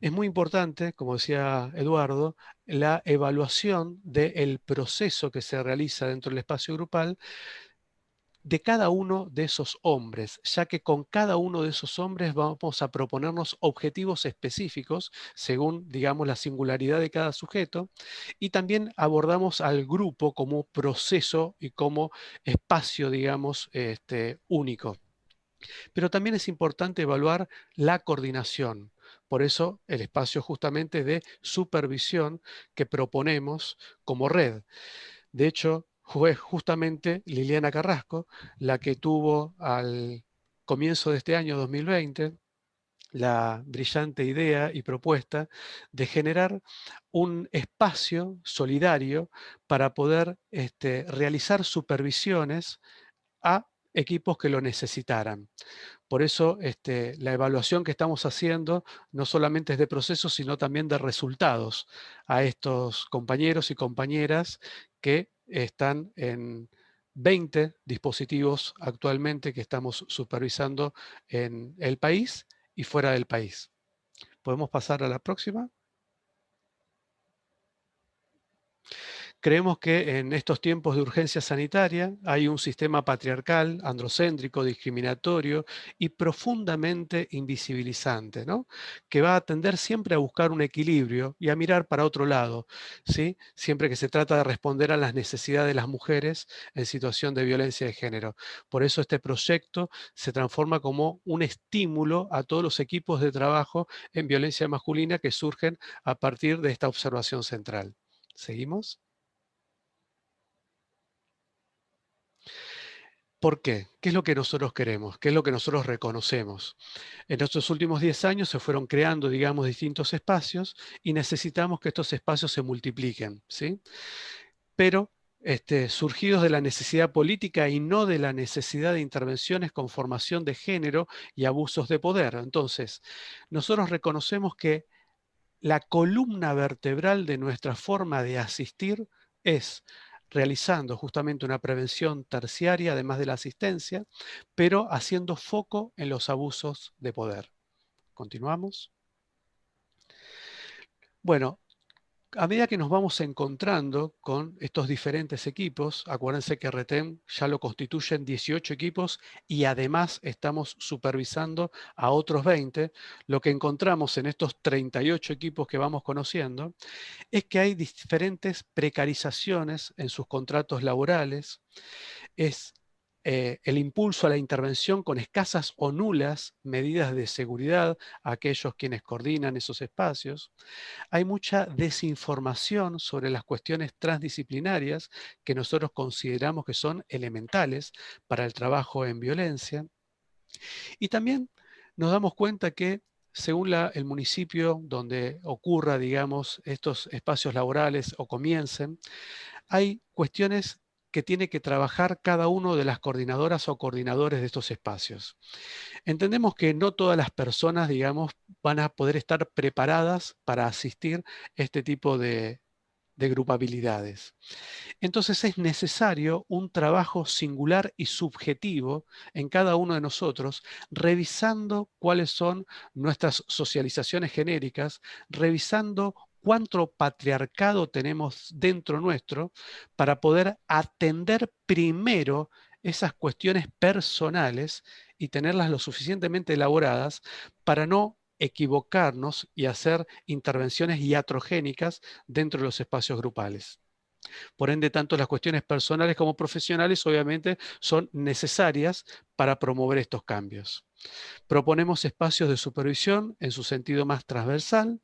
Es muy importante, como decía Eduardo, la evaluación del proceso que se realiza dentro del espacio grupal de cada uno de esos hombres, ya que con cada uno de esos hombres vamos a proponernos objetivos específicos según, digamos, la singularidad de cada sujeto y también abordamos al grupo como proceso y como espacio, digamos, este, único. Pero también es importante evaluar la coordinación. Por eso el espacio justamente de supervisión que proponemos como red. De hecho, fue justamente Liliana Carrasco la que tuvo al comienzo de este año 2020 la brillante idea y propuesta de generar un espacio solidario para poder este, realizar supervisiones a equipos que lo necesitaran. Por eso este, la evaluación que estamos haciendo no solamente es de procesos, sino también de resultados a estos compañeros y compañeras que están en 20 dispositivos actualmente que estamos supervisando en el país y fuera del país. ¿Podemos pasar a la próxima? Creemos que en estos tiempos de urgencia sanitaria hay un sistema patriarcal, androcéntrico, discriminatorio y profundamente invisibilizante, ¿no? que va a tender siempre a buscar un equilibrio y a mirar para otro lado, ¿sí? siempre que se trata de responder a las necesidades de las mujeres en situación de violencia de género. Por eso este proyecto se transforma como un estímulo a todos los equipos de trabajo en violencia masculina que surgen a partir de esta observación central. ¿Seguimos? ¿Por qué? ¿Qué es lo que nosotros queremos? ¿Qué es lo que nosotros reconocemos? En estos últimos 10 años se fueron creando, digamos, distintos espacios y necesitamos que estos espacios se multipliquen, ¿sí? Pero este, surgidos de la necesidad política y no de la necesidad de intervenciones con formación de género y abusos de poder. Entonces, nosotros reconocemos que la columna vertebral de nuestra forma de asistir es realizando justamente una prevención terciaria, además de la asistencia, pero haciendo foco en los abusos de poder. Continuamos. Bueno, a medida que nos vamos encontrando con estos diferentes equipos, acuérdense que RETEM ya lo constituyen 18 equipos y además estamos supervisando a otros 20, lo que encontramos en estos 38 equipos que vamos conociendo es que hay diferentes precarizaciones en sus contratos laborales, es eh, el impulso a la intervención con escasas o nulas medidas de seguridad a aquellos quienes coordinan esos espacios. Hay mucha desinformación sobre las cuestiones transdisciplinarias que nosotros consideramos que son elementales para el trabajo en violencia. Y también nos damos cuenta que según el municipio donde ocurra, digamos, estos espacios laborales o comiencen, hay cuestiones que tiene que trabajar cada uno de las coordinadoras o coordinadores de estos espacios. Entendemos que no todas las personas, digamos, van a poder estar preparadas para asistir a este tipo de, de grupabilidades. Entonces es necesario un trabajo singular y subjetivo en cada uno de nosotros, revisando cuáles son nuestras socializaciones genéricas, revisando cuánto patriarcado tenemos dentro nuestro para poder atender primero esas cuestiones personales y tenerlas lo suficientemente elaboradas para no equivocarnos y hacer intervenciones iatrogénicas dentro de los espacios grupales. Por ende, tanto las cuestiones personales como profesionales obviamente son necesarias para promover estos cambios. Proponemos espacios de supervisión en su sentido más transversal.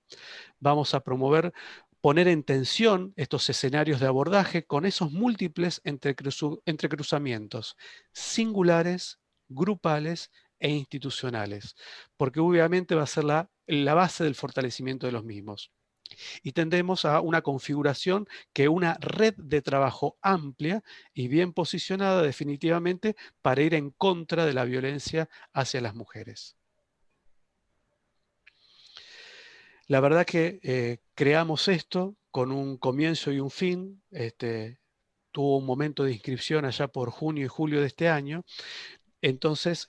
Vamos a promover poner en tensión estos escenarios de abordaje con esos múltiples entrecruzamientos singulares, grupales e institucionales, porque obviamente va a ser la, base del fortalecimiento de los mismos y tendemos a una configuración que una red de trabajo amplia y bien posicionada definitivamente para ir en contra de la violencia hacia las mujeres. La verdad que eh, creamos esto con un comienzo y un fin, este, tuvo un momento de inscripción allá por junio y julio de este año, entonces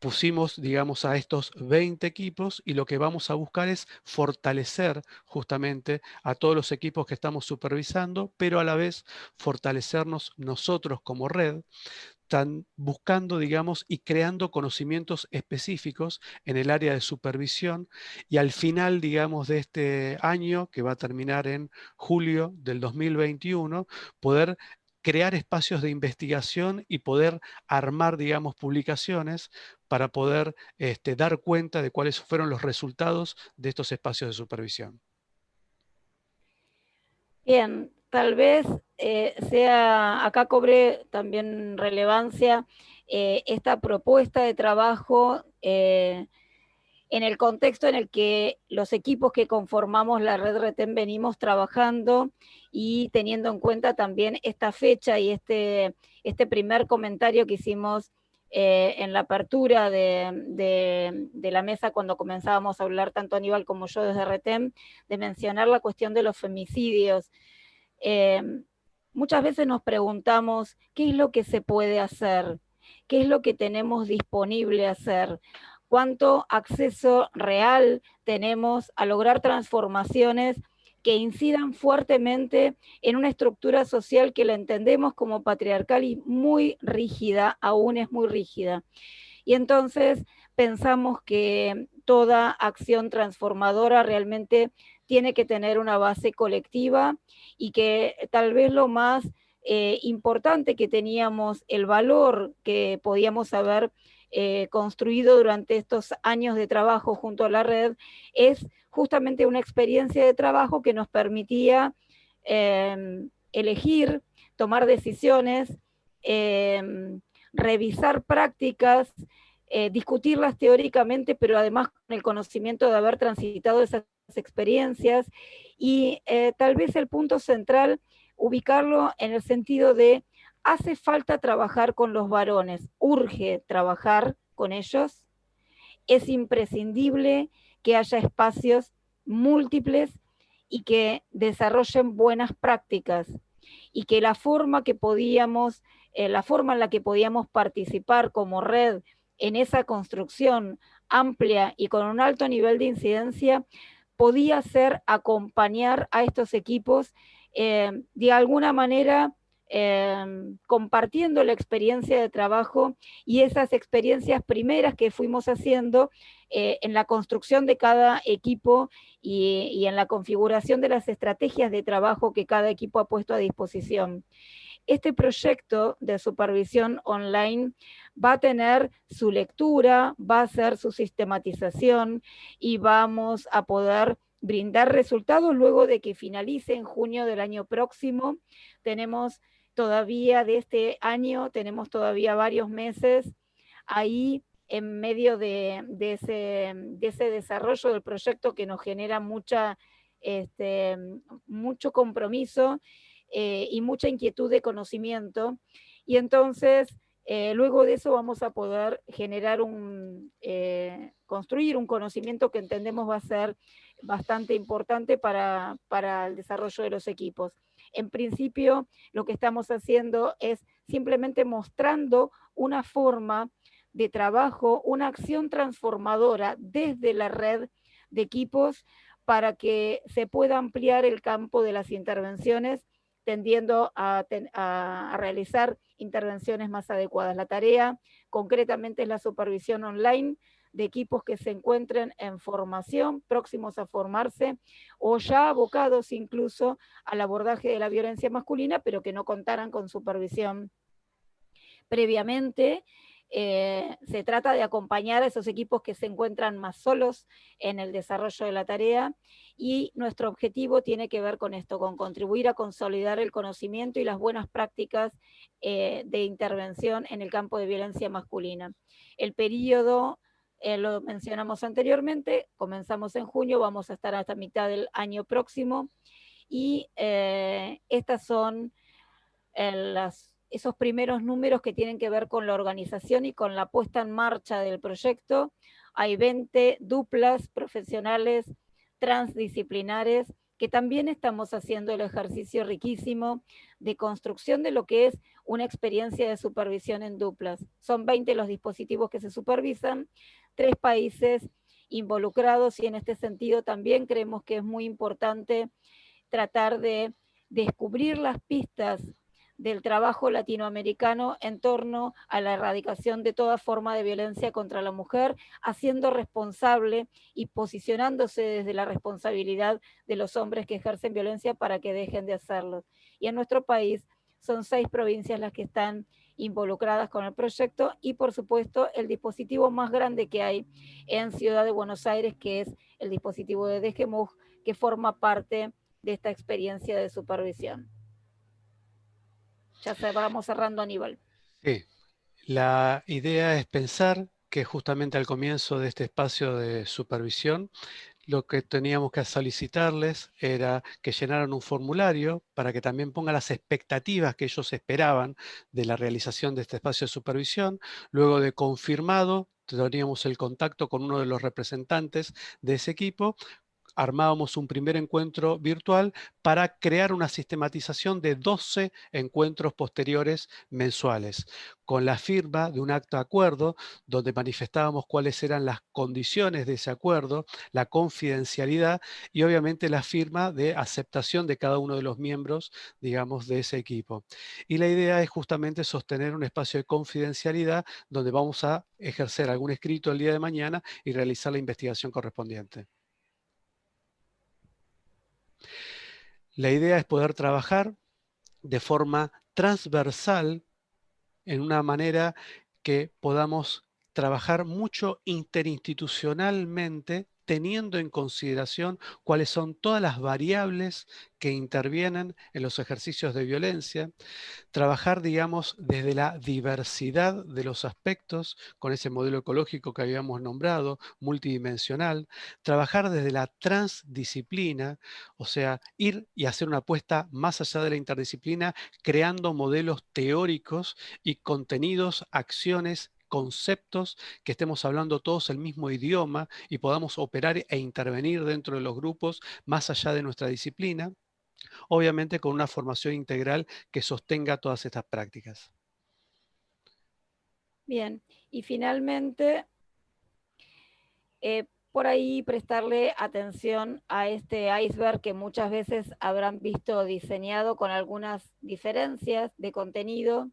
pusimos, digamos, a estos 20 equipos y lo que vamos a buscar es fortalecer justamente a todos los equipos que estamos supervisando, pero a la vez fortalecernos nosotros como red, buscando, digamos, y creando conocimientos específicos en el área de supervisión. Y al final, digamos, de este año, que va a terminar en julio del 2021, poder crear espacios de investigación y poder armar, digamos, publicaciones para poder este, dar cuenta de cuáles fueron los resultados de estos espacios de supervisión. Bien, tal vez eh, sea, acá cobre también relevancia eh, esta propuesta de trabajo eh, en el contexto en el que los equipos que conformamos la red RETEN venimos trabajando y teniendo en cuenta también esta fecha y este, este primer comentario que hicimos eh, en la apertura de, la mesa cuando comenzábamos a hablar tanto Aníbal como yo desde RETEM, de mencionar la cuestión de los femicidios. Eh, muchas veces nos preguntamos qué es lo que se puede hacer, qué es lo que tenemos disponible hacer cuánto acceso real tenemos a lograr transformaciones que incidan fuertemente en una estructura social que la entendemos como patriarcal y muy rígida, aún es muy rígida. Y entonces pensamos que toda acción transformadora realmente tiene que tener una base colectiva y que tal vez lo más eh, importante que teníamos, el valor que podíamos haber eh, construido durante estos años de trabajo junto a la red es justamente una experiencia de trabajo que nos permitía em, elegir, tomar decisiones, em, revisar prácticas, eh, discutirlas teóricamente, pero además con el conocimiento de haber transitado esas experiencias. Y eh, tal vez el punto central ubicarlo en el sentido de hace falta trabajar con los varones, urge trabajar con ellos, es imprescindible que haya espacios múltiples y que desarrollen buenas prácticas y que eh, la forma en la que podíamos participar como red en esa construcción amplia y con un alto nivel de incidencia podía ser acompañar a estos equipos eh, de alguna manera Em, compartiendo la experiencia de trabajo y esas experiencias primeras que fuimos haciendo eh, en la construcción de cada equipo y, en la configuración de las estrategias de trabajo que cada equipo ha puesto a disposición. Este proyecto de supervisión online va a tener su lectura, va a ser su sistematización y vamos a poder brindar resultados luego de que finalice en junio del año próximo. Tenemos todavía de este año, tenemos todavía varios meses ahí en medio de, ese, desarrollo del proyecto que nos genera mucha, este, mucho compromiso eh, y mucha inquietud de conocimiento. Y entonces, eh, luego de eso vamos a poder generar un, eh, construir un conocimiento que entendemos va a ser bastante importante para, para el desarrollo de los equipos. En principio, lo que estamos haciendo es simplemente mostrando una forma de trabajo, una acción transformadora desde la red de equipos para que se pueda ampliar el campo de las intervenciones tendiendo a, realizar intervenciones más adecuadas. La tarea concretamente es la supervisión online de equipos que se encuentren en formación, próximos a formarse, o ya abocados incluso al abordaje de la violencia masculina, pero que no contaran con supervisión previamente. Eh, se trata de acompañar a esos equipos que se encuentran más solos en el desarrollo de la tarea y nuestro objetivo tiene que ver con esto, con contribuir a consolidar el conocimiento y las buenas prácticas eh, de intervención en el campo de violencia masculina. El periodo eh, lo mencionamos anteriormente, comenzamos en junio, vamos a estar hasta mitad del año próximo, y eh, estas son eh, esos primeros números que tienen que ver con la organización y con la puesta en marcha del proyecto. Hay 20 duplas profesionales transdisciplinares que también estamos haciendo el ejercicio riquísimo de construcción de lo que es una experiencia de supervisión en duplas. Son 20 los dispositivos que se supervisan, tres países involucrados y en este sentido también creemos que es muy importante tratar de descubrir las pistas del trabajo latinoamericano en torno a la erradicación de toda forma de violencia contra la mujer, haciendo responsable y posicionándose desde la responsabilidad de los hombres que ejercen violencia para que dejen de hacerlo. Y en nuestro país son seis provincias las que están involucradas con el proyecto y por supuesto el dispositivo más grande que hay en Ciudad de Buenos Aires, que es el dispositivo de DGMUG, que forma parte de esta experiencia de supervisión. Ya vamos cerrando, Aníbal. Sí, la idea es pensar que justamente al comienzo de este espacio de supervisión, lo que teníamos que solicitarles era que llenaran un formulario para que también pongan las expectativas que ellos esperaban de la realización de este espacio de supervisión. Luego de confirmado, teníamos el contacto con uno de los representantes de ese equipo armábamos un primer encuentro virtual para crear una sistematización de 12 encuentros posteriores mensuales, con la firma de un acto de acuerdo donde manifestábamos cuáles eran las condiciones de ese acuerdo, la confidencialidad y obviamente la firma de aceptación de cada uno de los miembros, digamos, de ese equipo. Y la idea es justamente sostener un espacio de confidencialidad donde vamos a ejercer algún escrito el día de mañana y realizar la investigación correspondiente. La idea es poder trabajar de forma transversal en una manera que podamos trabajar mucho interinstitucionalmente teniendo en consideración cuáles son todas las variables que intervienen en los ejercicios de violencia, trabajar, digamos, desde la diversidad de los aspectos, con ese modelo ecológico que habíamos nombrado, multidimensional, trabajar desde la transdisciplina, o sea, ir y hacer una apuesta más allá de la interdisciplina, creando modelos teóricos y contenidos, acciones conceptos, que estemos hablando todos el mismo idioma y podamos operar e intervenir dentro de los grupos más allá de nuestra disciplina, obviamente con una formación integral que sostenga todas estas prácticas. Bien, y finalmente, eh, por ahí prestarle atención a este iceberg que muchas veces habrán visto diseñado con algunas diferencias de contenido.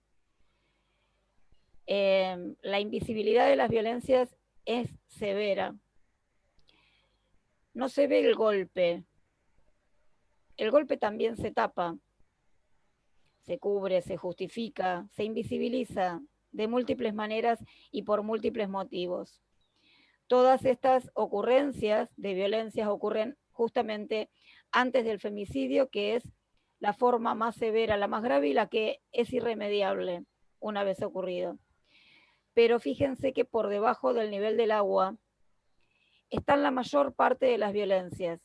Em, la invisibilidad de las violencias es severa. No se ve el golpe. El golpe también se tapa, se cubre, se justifica, se invisibiliza de múltiples maneras y por múltiples motivos todas estas ocurrencias de violencias ocurren justamente antes del femicidio, que es la forma más severa, la más grave y la que es irremediable una vez ocurrido. Pero fíjense que por debajo del nivel del agua están la mayor parte de las violencias,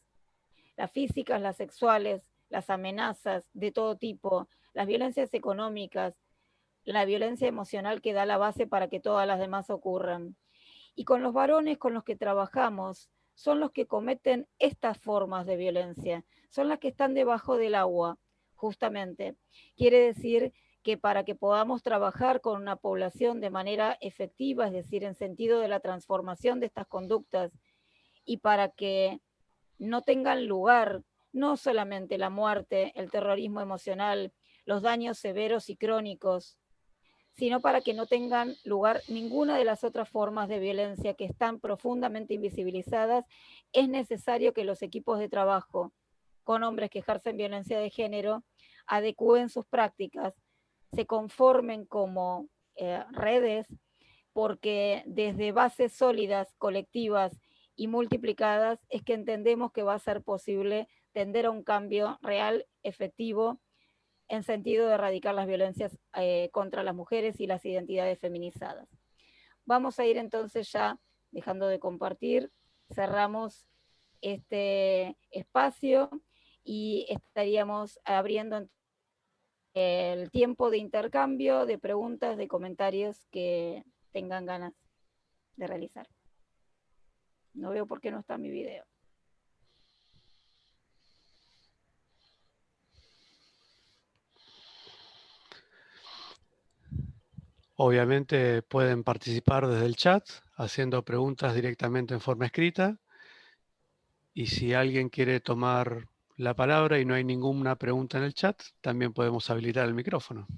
las físicas, las sexuales, las amenazas de todo tipo, las violencias económicas, la violencia emocional que da la base para que todas las demás ocurran. Y con los varones con los que trabajamos, son los que cometen estas formas de violencia, son las que están debajo del agua, justamente. Quiere decir que para que podamos trabajar con una población de manera efectiva, es decir, en sentido de la transformación de estas conductas, y para que no tengan lugar no solamente la muerte, el terrorismo emocional, los daños severos y crónicos, sino para que no tengan lugar ninguna de las otras formas de violencia que están profundamente invisibilizadas, es necesario que los equipos de trabajo con hombres que ejercen violencia de género adecúen sus prácticas, se conformen como eh, redes, porque desde bases sólidas, colectivas y multiplicadas es que entendemos que va a ser posible tender a un cambio real, efectivo, en sentido de erradicar las violencias eh, contra las mujeres y las identidades feminizadas. Vamos a ir entonces ya dejando de compartir, cerramos este espacio y estaríamos abriendo el tiempo de intercambio, de preguntas, de comentarios que tengan ganas de realizar. No veo por qué no está mi video. Obviamente pueden participar desde el chat, haciendo preguntas directamente en forma escrita. Y si alguien quiere tomar la palabra y no hay ninguna pregunta en el chat, también podemos habilitar el micrófono.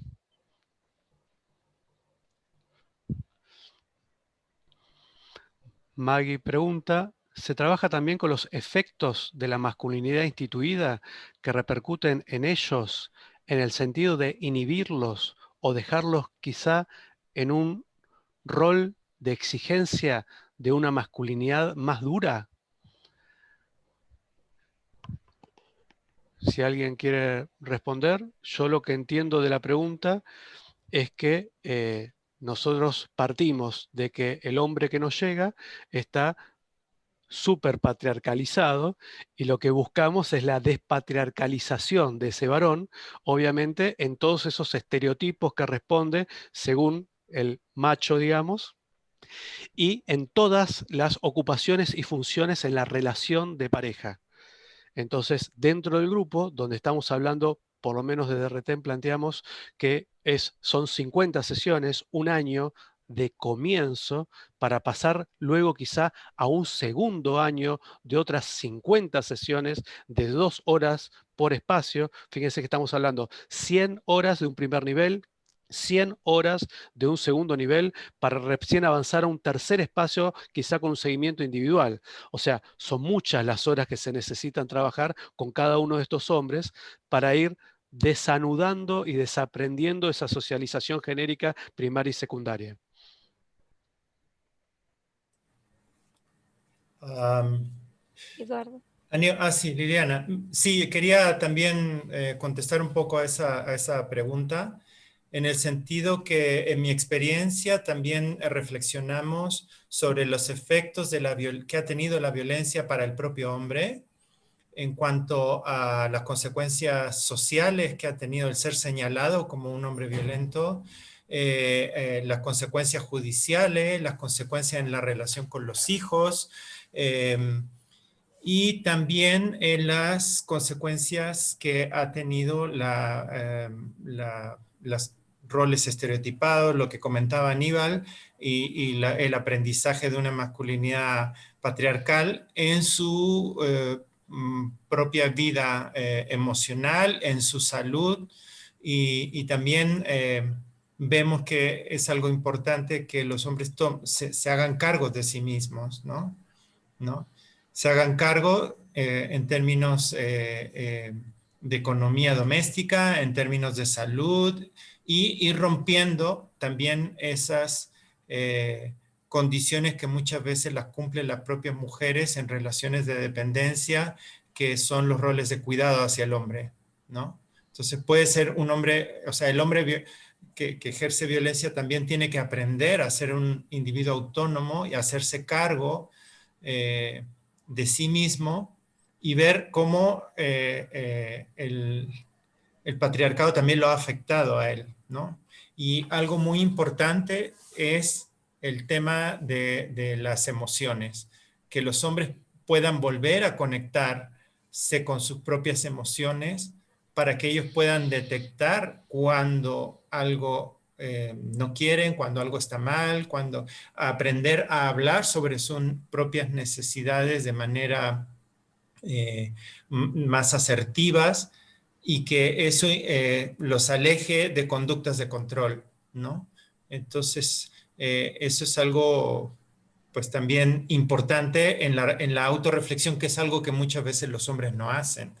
Maggie pregunta, ¿se trabaja también con los efectos de la masculinidad instituida que repercuten en ellos en el sentido de inhibirlos o dejarlos quizá en un rol de exigencia de una masculinidad más dura? Si alguien quiere responder, yo lo que entiendo de la pregunta es que eh, nosotros partimos de que el hombre que nos llega está súper patriarcalizado y lo que buscamos es la despatriarcalización de ese varón, obviamente en todos esos estereotipos que responde según el macho, digamos, y en todas las ocupaciones y funciones en la relación de pareja. Entonces, dentro del grupo, donde estamos hablando, por lo menos de RTEM planteamos que es, son 50 sesiones, un año de comienzo para pasar luego quizá a un segundo año de otras 50 sesiones de dos horas por espacio. Fíjense que estamos hablando 100 horas de un primer nivel, 100 horas de un segundo nivel para recién avanzar a un tercer espacio, quizá con un seguimiento individual. O sea, son muchas las horas que se necesitan trabajar con cada uno de estos hombres para ir desanudando y desaprendiendo esa socialización genérica primaria y secundaria. Eduardo. Ah, sí, Liliana. Sí, quería también eh, contestar un poco a esa, a esa pregunta en el sentido que en mi experiencia también reflexionamos sobre los efectos de la que ha tenido la violencia para el propio hombre en cuanto a las consecuencias sociales que ha tenido el ser señalado como un hombre violento, eh, eh, las consecuencias judiciales, las consecuencias en la relación con los hijos, em, y también las consecuencias que ha tenido la, em, la los roles estereotipados, lo que comentaba Aníbal, y, el aprendizaje de una masculinidad patriarcal en su eh, mm, propia vida eh, emocional, en su salud y, también eh, vemos que es algo importante que los hombres se, hagan cargo de sí mismos, ¿no? ¿No? Se hagan cargo en términos de economía doméstica, en términos de salud y ir rompiendo también esas condiciones que muchas veces las cumplen las propias mujeres en relaciones de dependencia, que son los roles de cuidado hacia el hombre, ¿no? Entonces puede ser un hombre, o sea, el hombre que, ejerce violencia también tiene que aprender a ser un individuo autónomo y hacerse cargo eh, de sí mismo y ver cómo eh, eh, el patriarcado también lo ha afectado a él, Y algo muy importante es el tema de, las emociones, que los hombres puedan volver a conectarse con sus propias emociones para que ellos puedan detectar cuando algo eh, no quieren, cuando algo está mal, cuando aprender a hablar sobre sus propias necesidades de manera eh, más asertivas y que eso eh, los aleje de conductas de control, ¿no? Entonces, eh, eso es algo pues también importante en la, en la autorreflexión, que es algo que muchas veces los hombres no hacen.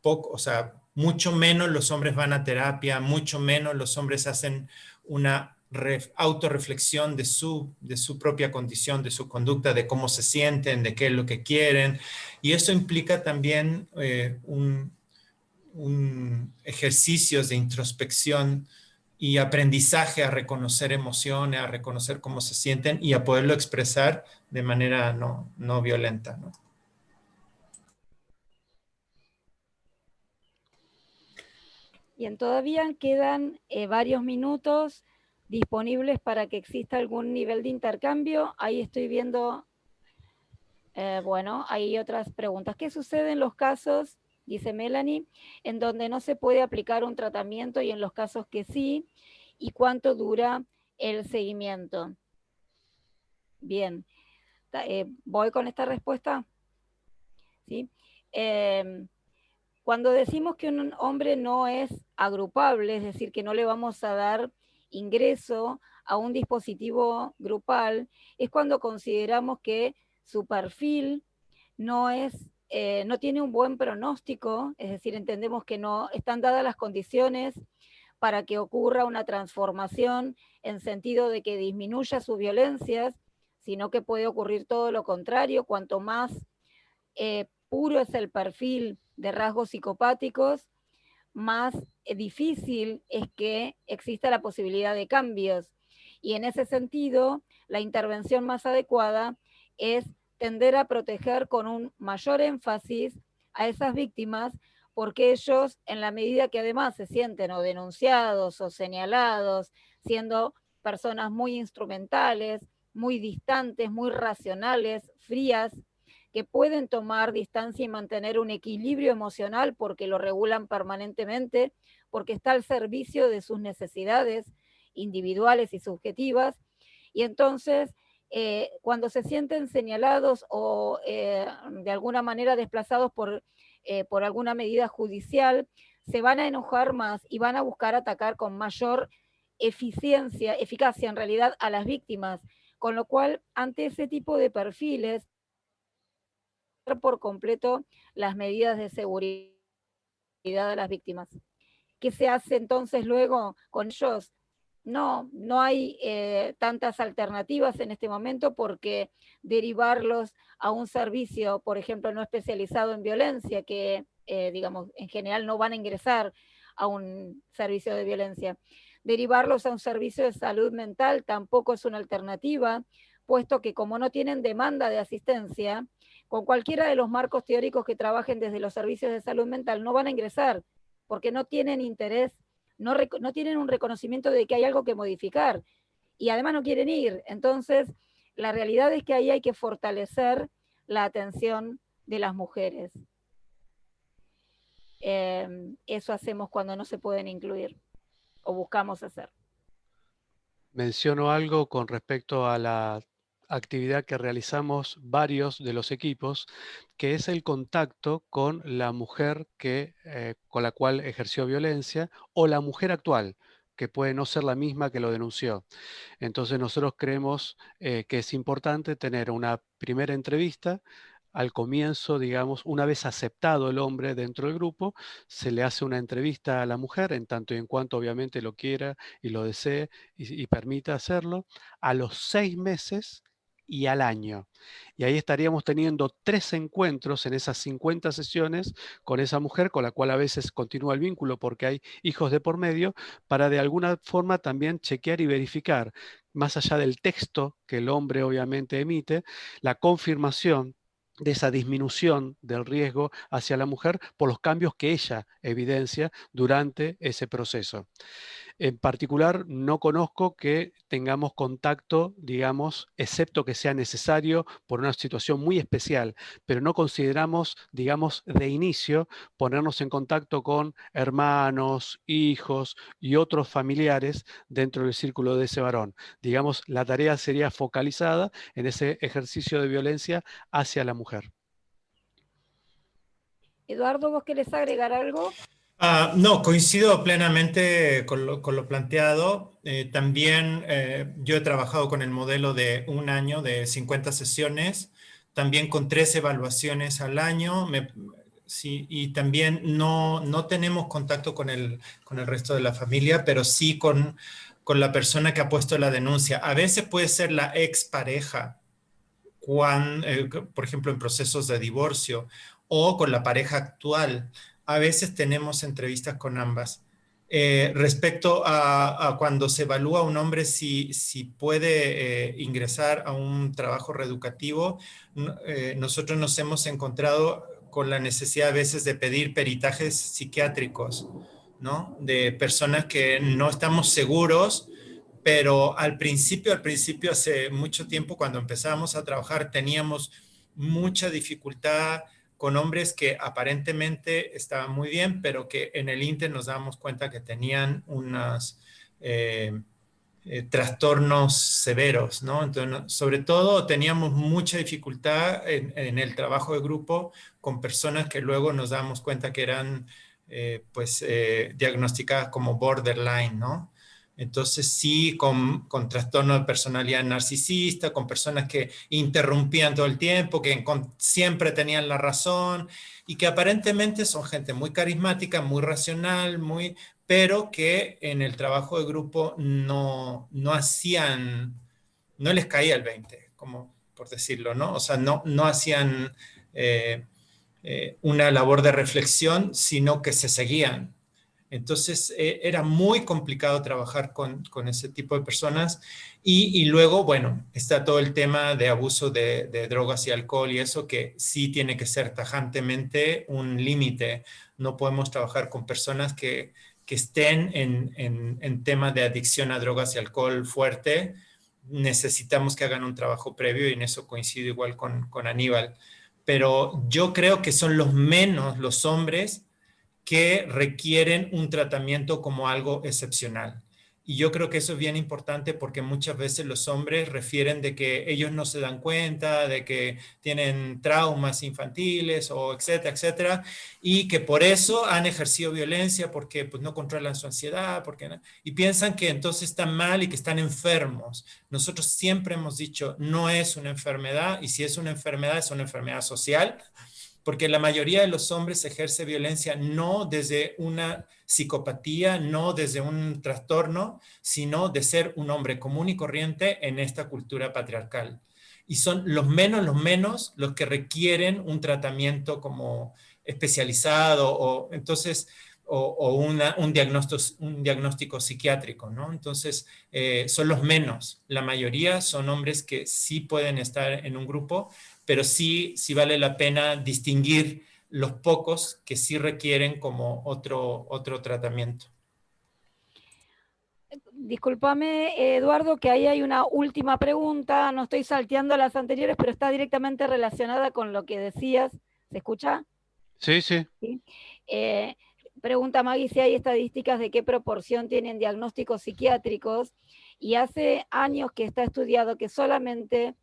Poco, o sea, mucho menos los hombres van a terapia, mucho menos los hombres hacen una autorreflexión de su, de su propia condición, de su conducta, de cómo se sienten, de qué es lo que quieren. Y eso implica también eh, un, un ejercicios de introspección y aprendizaje a reconocer emociones, a reconocer cómo se sienten y a poderlo expresar de manera no, no violenta. ¿no? Bien, todavía quedan eh, varios minutos disponibles para que exista algún nivel de intercambio. Ahí estoy viendo, eh, bueno, hay otras preguntas. ¿Qué sucede en los casos dice Melanie, en donde no se puede aplicar un tratamiento y en los casos que sí, y cuánto dura el seguimiento. Bien, eh, voy con esta respuesta. ¿Sí? Em, cuando decimos que un hombre no es agrupable, es decir, que no le vamos a dar ingreso a un dispositivo grupal, es cuando consideramos que su perfil no es eh, no tiene un buen pronóstico, es decir, entendemos que no están dadas las condiciones para que ocurra una transformación en sentido de que disminuya sus violencias, sino que puede ocurrir todo lo contrario, cuanto más eh, puro es el perfil de rasgos psicopáticos, más eh, difícil es que exista la posibilidad de cambios. Y en ese sentido, la intervención más adecuada es tender a proteger con un mayor énfasis a esas víctimas porque ellos, en la medida que además se sienten o denunciados o señalados, siendo personas muy instrumentales, muy distantes, muy racionales, frías, que pueden tomar distancia y mantener un equilibrio emocional porque lo regulan permanentemente, porque está al servicio de sus necesidades individuales y subjetivas. Y entonces eh, cuando se sienten señalados o eh, de alguna manera desplazados por, eh, por alguna medida judicial, se van a enojar más y van a buscar atacar con mayor eficiencia, eficacia en realidad a las víctimas, con lo cual ante ese tipo de perfiles por completo las medidas de seguridad de las víctimas. ¿Qué se hace entonces luego con ellos? No, no hay eh, tantas alternativas en este momento porque derivarlos a un servicio, por ejemplo, no especializado en violencia, que eh, digamos, en general no van a ingresar a un servicio de violencia. Derivarlos a un servicio de salud mental tampoco es una alternativa, puesto que como no tienen demanda de asistencia, con cualquiera de los marcos teóricos que trabajen desde los servicios de salud mental no van a ingresar, porque no tienen interés no, tienen un reconocimiento de que hay algo que modificar y además no quieren ir. Entonces, la realidad es que ahí hay que fortalecer la atención de las mujeres. Em, eso hacemos cuando no se pueden incluir o buscamos hacer. Menciono algo con respecto a la actividad que realizamos varios de los equipos, que es el contacto con la mujer que, eh, con la cual ejerció violencia o la mujer actual que puede no ser la misma que lo denunció. Entonces nosotros creemos eh, que es importante tener una primera entrevista al comienzo, digamos, una vez aceptado el hombre dentro del grupo, se le hace una entrevista a la mujer, en tanto y en cuanto obviamente lo quiera y lo desee y, y permita hacerlo. A los seis meses y al año. Y ahí estaríamos teniendo tres encuentros en esas 50 sesiones con esa mujer con la cual a veces continúa el vínculo porque hay hijos de por medio, para de alguna forma también chequear y verificar, más allá del texto que el hombre obviamente emite, la confirmación de esa disminución del riesgo hacia la mujer por los cambios que ella evidencia durante ese proceso. En particular, no conozco que tengamos contacto, digamos, excepto que sea necesario por una situación muy especial, pero no consideramos, digamos, de inicio ponernos en contacto con hermanos, hijos y otros familiares dentro del círculo de ese varón. Digamos, la tarea sería focalizada en ese ejercicio de violencia hacia la mujer. Eduardo, ¿vos querés agregar algo? Ah, no, coincido plenamente con lo, planteado. Eh, también eh, yo he trabajado con el modelo de un año, de 50 sesiones, también con tres evaluaciones al año. sí, y también no, no tenemos contacto con el, con el resto de la familia, pero sí con, con la persona que ha puesto la denuncia. A veces puede ser la expareja, eh, por ejemplo, en procesos de divorcio, o con la pareja actual a veces tenemos entrevistas con ambas. Eh, respecto a, cuando se evalúa a un hombre si, si puede eh, ingresar a un trabajo reeducativo, eh, nosotros nos hemos encontrado con la necesidad a veces de pedir peritajes psiquiátricos, ¿no? De personas que no estamos seguros, pero al principio, al principio, hace mucho tiempo, cuando empezábamos a trabajar, teníamos mucha dificultad con hombres que aparentemente estaban muy bien, pero que en el Inter nos damos cuenta que tenían unos eh, eh, trastornos severos, ¿no? Entonces, sobre todo teníamos mucha dificultad en, el trabajo de grupo con personas que luego nos damos cuenta que eran, eh, pues, diagnosticadas como borderline, ¿no? Entonces sí, con, trastorno de personalidad narcisista, con personas que interrumpían todo el tiempo, que siempre tenían la razón y que aparentemente son gente muy carismática, muy racional, muy, pero que en el trabajo de grupo no, no hacían, no les caía el 20, como por decirlo, ¿no? O sea, no, no hacían eh, eh, una labor de reflexión, sino que se seguían entonces eh, era muy complicado trabajar con, ese tipo de personas y, luego, bueno, está todo el tema de abuso de, drogas y alcohol y eso que sí tiene que ser tajantemente un límite. No podemos trabajar con personas que, estén en, en, tema de adicción a drogas y alcohol fuerte. Necesitamos que hagan un trabajo previo y en eso coincido igual con, con Aníbal. Pero yo creo que son los menos los hombres que requieren un tratamiento como algo excepcional. Y yo creo que eso es bien importante porque muchas veces los hombres refieren de que ellos no se dan cuenta, de que tienen traumas infantiles o etcétera, etcétera, y que por eso han ejercido violencia porque pues, no controlan su ansiedad, porque y piensan que entonces están mal y que están enfermos. Nosotros siempre hemos dicho, no es una enfermedad, y si es una enfermedad, es una enfermedad social, porque la mayoría de los hombres ejerce violencia no desde una psicopatía, no desde un trastorno, sino de ser un hombre común y corriente en esta cultura patriarcal. Y son los menos, los menos, los que requieren un tratamiento como especializado o entonces o, un, diagnóstico, un diagnóstico psiquiátrico, ¿no? Entonces, eh, son los menos. La mayoría son hombres que sí pueden estar en un grupo, pero sí, sí vale la pena distinguir los pocos que sí requieren como otro, otro tratamiento. Disculpame, Eduardo, que ahí hay una última pregunta. No estoy salteando las anteriores, pero está directamente relacionada con lo que decías. ¿Se escucha? Sí, sí. Eh, pregunta Maggie si hay estadísticas de qué proporción tienen diagnósticos psiquiátricos. Y hace años que está estudiado que solamente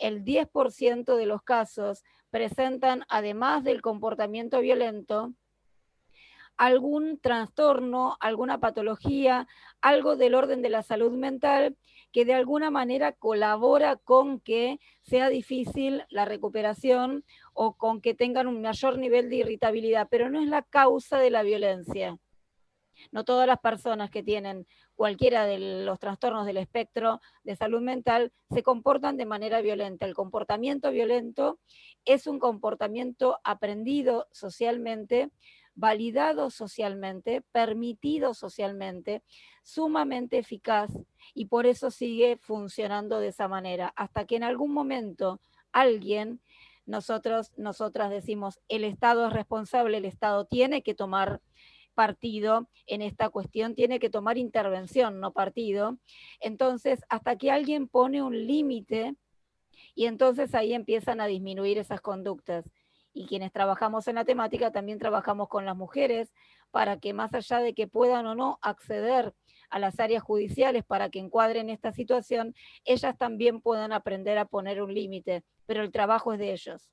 el 10% de los casos presentan, además del comportamiento violento, algún trastorno, alguna patología, algo del orden de la salud mental que de alguna manera colabora con que sea difícil la recuperación o con que tengan un mayor nivel de irritabilidad, pero no es la causa de la violencia. No todas las personas que tienen cualquiera de los trastornos del espectro de salud mental se comportan de manera violenta. El comportamiento violento es un comportamiento aprendido socialmente validado socialmente, permitido socialmente, sumamente eficaz y por eso sigue funcionando de esa manera, hasta que en algún momento alguien, nosotros, nosotras decimos, el Estado es responsable, el Estado tiene que tomar partido en esta cuestión, tiene que tomar intervención, no partido. Entonces, hasta que alguien pone un límite y entonces ahí empiezan a disminuir esas conductas y quienes trabajamos en la temática también trabajamos con las mujeres para que más allá de que puedan o no acceder a las áreas judiciales para que encuadren esta situación, ellas también puedan aprender a poner un límite, pero el trabajo es de ellos.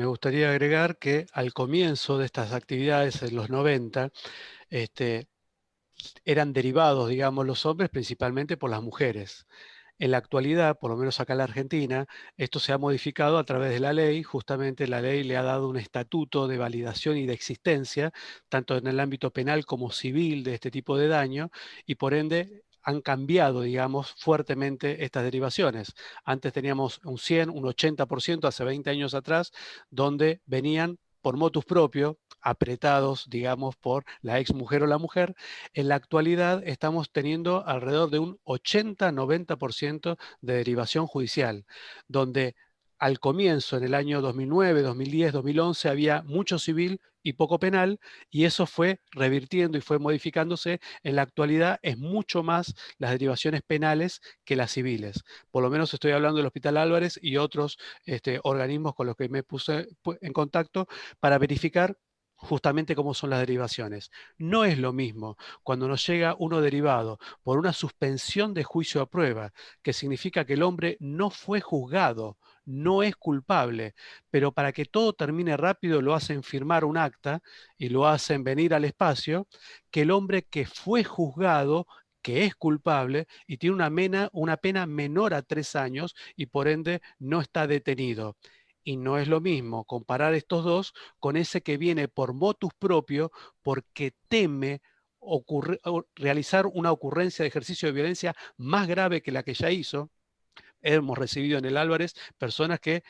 Me gustaría agregar que al comienzo de estas actividades en los 90, este, eran derivados, digamos, los hombres principalmente por las mujeres. En la actualidad, por lo menos acá en la Argentina, esto se ha modificado a través de la ley. Justamente la ley le ha dado un estatuto de validación y de existencia, tanto en el ámbito penal como civil de este tipo de daño, y por ende han cambiado, digamos, fuertemente estas derivaciones. Antes teníamos un 100, un 80% hace 20 años atrás, donde venían por motus propio, apretados, digamos, por la ex mujer o la mujer, en la actualidad estamos teniendo alrededor de un 80-90% de derivación judicial, donde al comienzo, en el año 2009, 2010, 2011, había mucho civil y poco penal, y eso fue revirtiendo y fue modificándose. En la actualidad es mucho más las derivaciones penales que las civiles. Por lo menos estoy hablando del Hospital Álvarez y otros este, organismos con los que me puse en contacto para verificar justamente cómo son las derivaciones. No es lo mismo cuando nos llega uno derivado por una suspensión de juicio a prueba, que significa que el hombre no fue juzgado, no es culpable, pero para que todo termine rápido lo hacen firmar un acta y lo hacen venir al espacio, que el hombre que fue juzgado que es culpable y tiene una, pena menor a tres años y por ende no está detenido. Y no es lo mismo comparar estos dos con ese que viene por motus propio porque teme realizar una ocurrencia de ejercicio de violencia más grave que la que ya hizo. Hemos recibido en el Álvarez personas que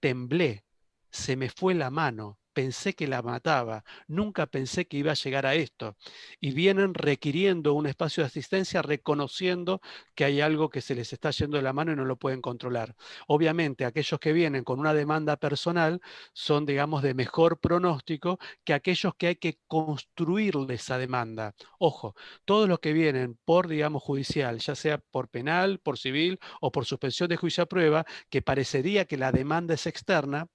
temblé, se me fue la mano, pensé que la mataba, nunca pensé que iba a llegar a esto. Y vienen requiriendo un espacio de asistencia, reconociendo que hay algo que se les está yendo de la mano y no lo pueden controlar. Obviamente, aquellos que vienen con una demanda personal son, digamos, de mejor pronóstico que aquellos que hay que construirle esa demanda. Ojo, todos los que vienen por, digamos, judicial, ya sea por penal, por civil o por suspensión de juicio a prueba, que parecería que la demanda es externa,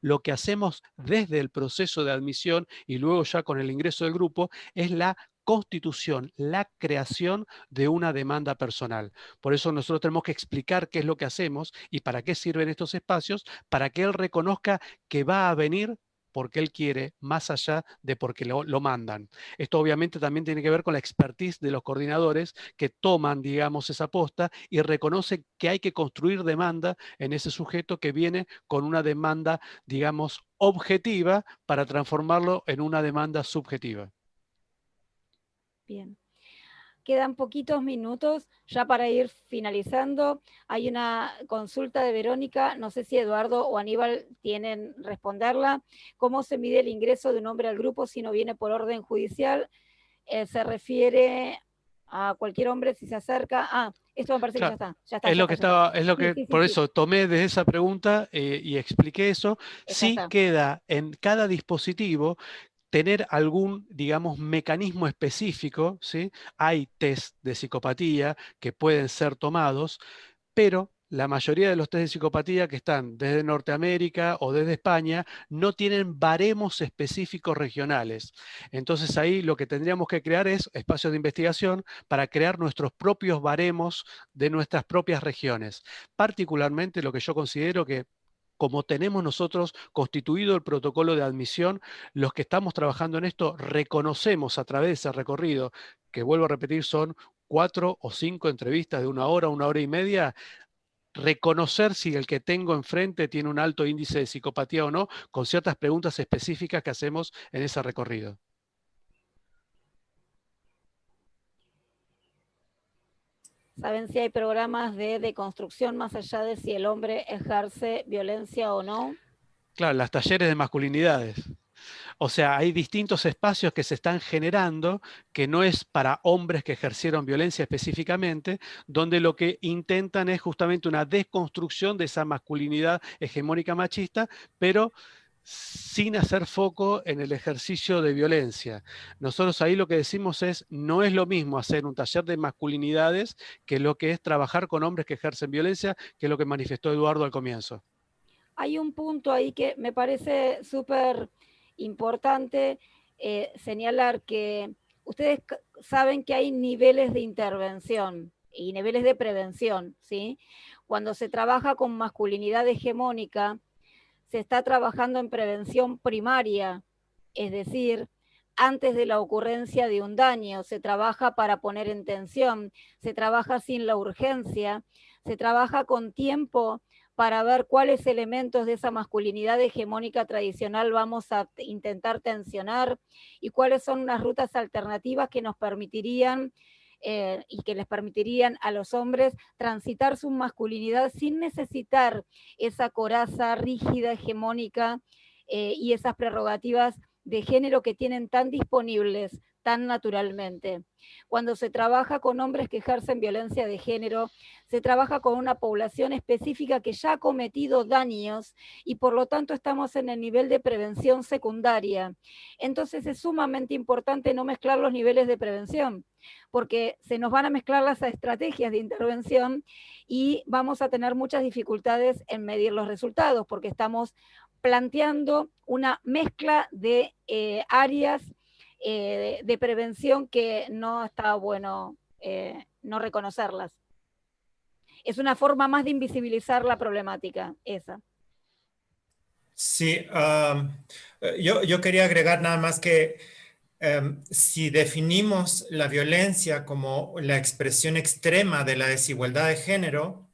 lo que hacemos desde el proceso de admisión y luego ya con el ingreso del grupo es la constitución, la creación de una demanda personal. Por eso nosotros tenemos que explicar qué es lo que hacemos y para qué sirven estos espacios, para que él reconozca que va a venir porque él quiere, más allá de porque lo, mandan. Esto obviamente también tiene que ver con la expertise de los coordinadores que toman, digamos, esa posta y reconocen que hay que construir demanda en ese sujeto que viene con una demanda, digamos, objetiva para transformarlo en una demanda subjetiva. Bien. Quedan poquitos minutos ya para ir finalizando. Hay una consulta de Verónica, no sé si Eduardo o Aníbal tienen responderla. ¿Cómo se mide el ingreso de un hombre al grupo si no viene por orden judicial? Eh, se refiere a cualquier hombre si se acerca. Ah, esto me parece que ya está. es lo que estaba, es lo que, por eso tomé de esa pregunta eh, y expliqué eso. Si queda en cada dispositivo tener algún, digamos, mecanismo específico, ¿sí? Hay test de psicopatía que pueden ser tomados, pero la mayoría de los test de psicopatía que están desde Norteamérica o desde España no tienen baremos específicos regionales. Entonces ahí lo que tendríamos que crear es espacios de investigación para crear nuestros propios baremos de nuestras propias regiones. Particularmente lo que yo considero que como tenemos nosotros constituido el protocolo de admisión, los que estamos trabajando en esto reconocemos a través de ese recorrido, que vuelvo a repetir son cuatro o cinco entrevistas de una hora, una hora y media, reconocer si el que tengo enfrente tiene un alto índice de psicopatía o no, con ciertas preguntas específicas que hacemos en ese recorrido. ¿Saben si hay programas de deconstrucción más allá de si el hombre ejerce violencia o no? Claro, las talleres de masculinidades. O sea, hay distintos espacios que se están generando que no es para hombres que ejercieron violencia específicamente, donde lo que intentan es justamente una desconstrucción de esa masculinidad hegemónica machista, pero sin hacer foco en el ejercicio de violencia. Nosotros ahí lo que decimos es, no es lo mismo hacer un taller de masculinidades que lo que es trabajar con hombres que ejercen violencia, que es lo que manifestó Eduardo al comienzo. Hay un punto ahí que me parece súper importante eh, señalar que ustedes saben que hay niveles de intervención y niveles de prevención, ¿sí? Cuando se trabaja con masculinidad hegemónica, se está trabajando en prevención primaria, es decir, antes de la ocurrencia de un daño, se trabaja para poner en tensión, se trabaja sin la urgencia, se trabaja con tiempo para ver cuáles elementos de esa masculinidad hegemónica tradicional vamos a intentar tensionar y cuáles son unas rutas alternativas que nos permitirían eh, y que les permitirían a los hombres transitar su masculinidad sin necesitar esa coraza rígida, hegemónica eh, y esas prerrogativas de género que tienen tan disponibles tan naturalmente. Cuando se trabaja con hombres que ejercen violencia de género, se trabaja con una población específica que ya ha cometido daños y por lo tanto estamos en el nivel de prevención secundaria. Entonces es sumamente importante no mezclar los niveles de prevención, porque se nos van a mezclar las estrategias de intervención y vamos a tener muchas dificultades en medir los resultados, porque estamos planteando una mezcla de eh, áreas eh, de, prevención que no está bueno eh, no reconocerlas. Es una forma más de invisibilizar la problemática, esa. Sí, yo, yo, quería agregar nada más que um, si definimos la violencia como la expresión extrema de la desigualdad de género,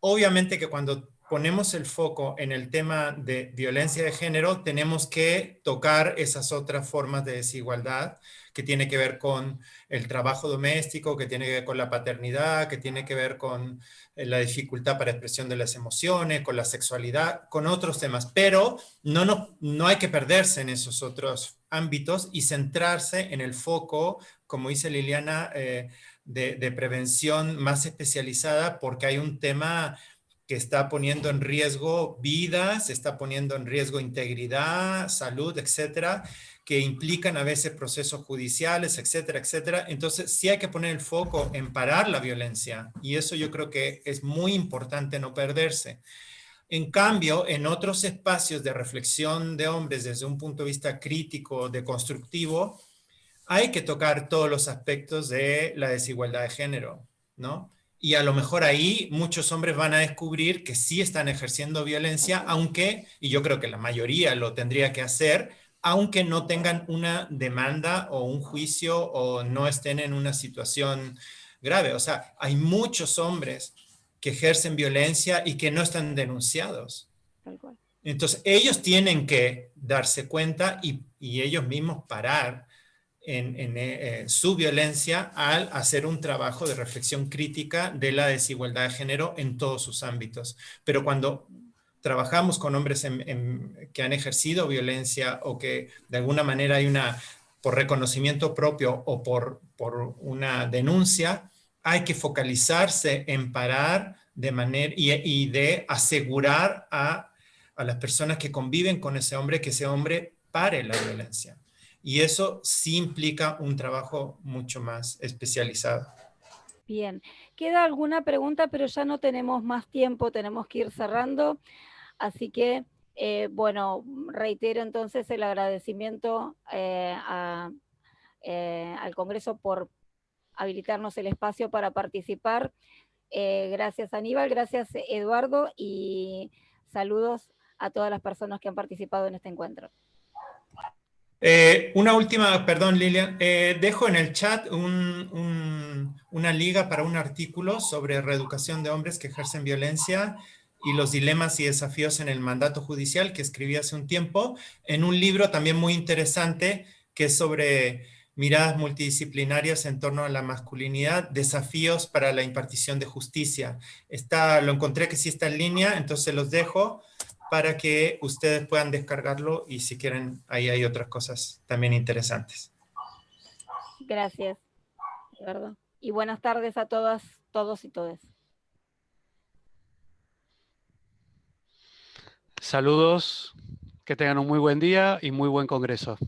obviamente que cuando ponemos el foco en el tema de violencia de género, tenemos que tocar esas otras formas de desigualdad que tiene que ver con el trabajo doméstico, que tiene que ver con la paternidad, que tiene que ver con eh, la dificultad para expresión de las emociones, con la sexualidad, con otros temas. Pero no, no, no hay que perderse en esos otros ámbitos y centrarse en el foco, como dice Liliana, eh, de, de prevención más especializada, porque hay un tema que está poniendo en riesgo vidas, está poniendo en riesgo integridad, salud, etcétera, que implican a veces procesos judiciales, etcétera, etcétera. Entonces, sí hay que poner el foco en parar la violencia y eso yo creo que es muy importante no perderse. En cambio, en otros espacios de reflexión de hombres desde un punto de vista crítico, de constructivo, hay que tocar todos los aspectos de la desigualdad de género, ¿no? Y a lo mejor ahí muchos hombres van a descubrir que sí están ejerciendo violencia, aunque, y yo creo que la mayoría lo tendría que hacer, aunque no tengan una demanda o un juicio o no estén en una situación grave. O sea, hay muchos hombres que ejercen violencia y que no están denunciados. Entonces, ellos tienen que darse cuenta y, y ellos mismos parar en, eh, su violencia al hacer un trabajo de reflexión crítica de la desigualdad de género en todos sus ámbitos. Pero cuando trabajamos con hombres que han ejercido violencia o que de alguna manera hay una, por reconocimiento propio o por, por una denuncia, hay que focalizarse en parar de manera y, y de asegurar a, a las personas que conviven con ese hombre que ese hombre pare la violencia. Y eso sí implica un trabajo mucho más especializado. Bien, queda alguna pregunta, pero ya no tenemos más tiempo, tenemos que ir cerrando. Así que, eh, bueno, reitero entonces el agradecimiento eh, eh, al Congreso por habilitarnos el espacio para participar. gracias Aníbal, gracias Eduardo y saludos a todas las personas que han participado en este encuentro. Eh, una última, perdón Lilian, eh, dejo en el chat una liga para un artículo sobre reeducación de hombres que ejercen violencia y los dilemas y desafíos en el mandato judicial que escribí hace un tiempo, en un libro también muy interesante que es sobre miradas multidisciplinarias en torno a la masculinidad, desafíos para la impartición de justicia. Está, lo encontré que sí está en línea, entonces los dejo para que ustedes puedan descargarlo y si quieren, ahí hay otras cosas también interesantes. Gracias, Eduardo. Y buenas tardes a todas, todos y todas. Saludos, que tengan un muy buen día y muy buen congreso.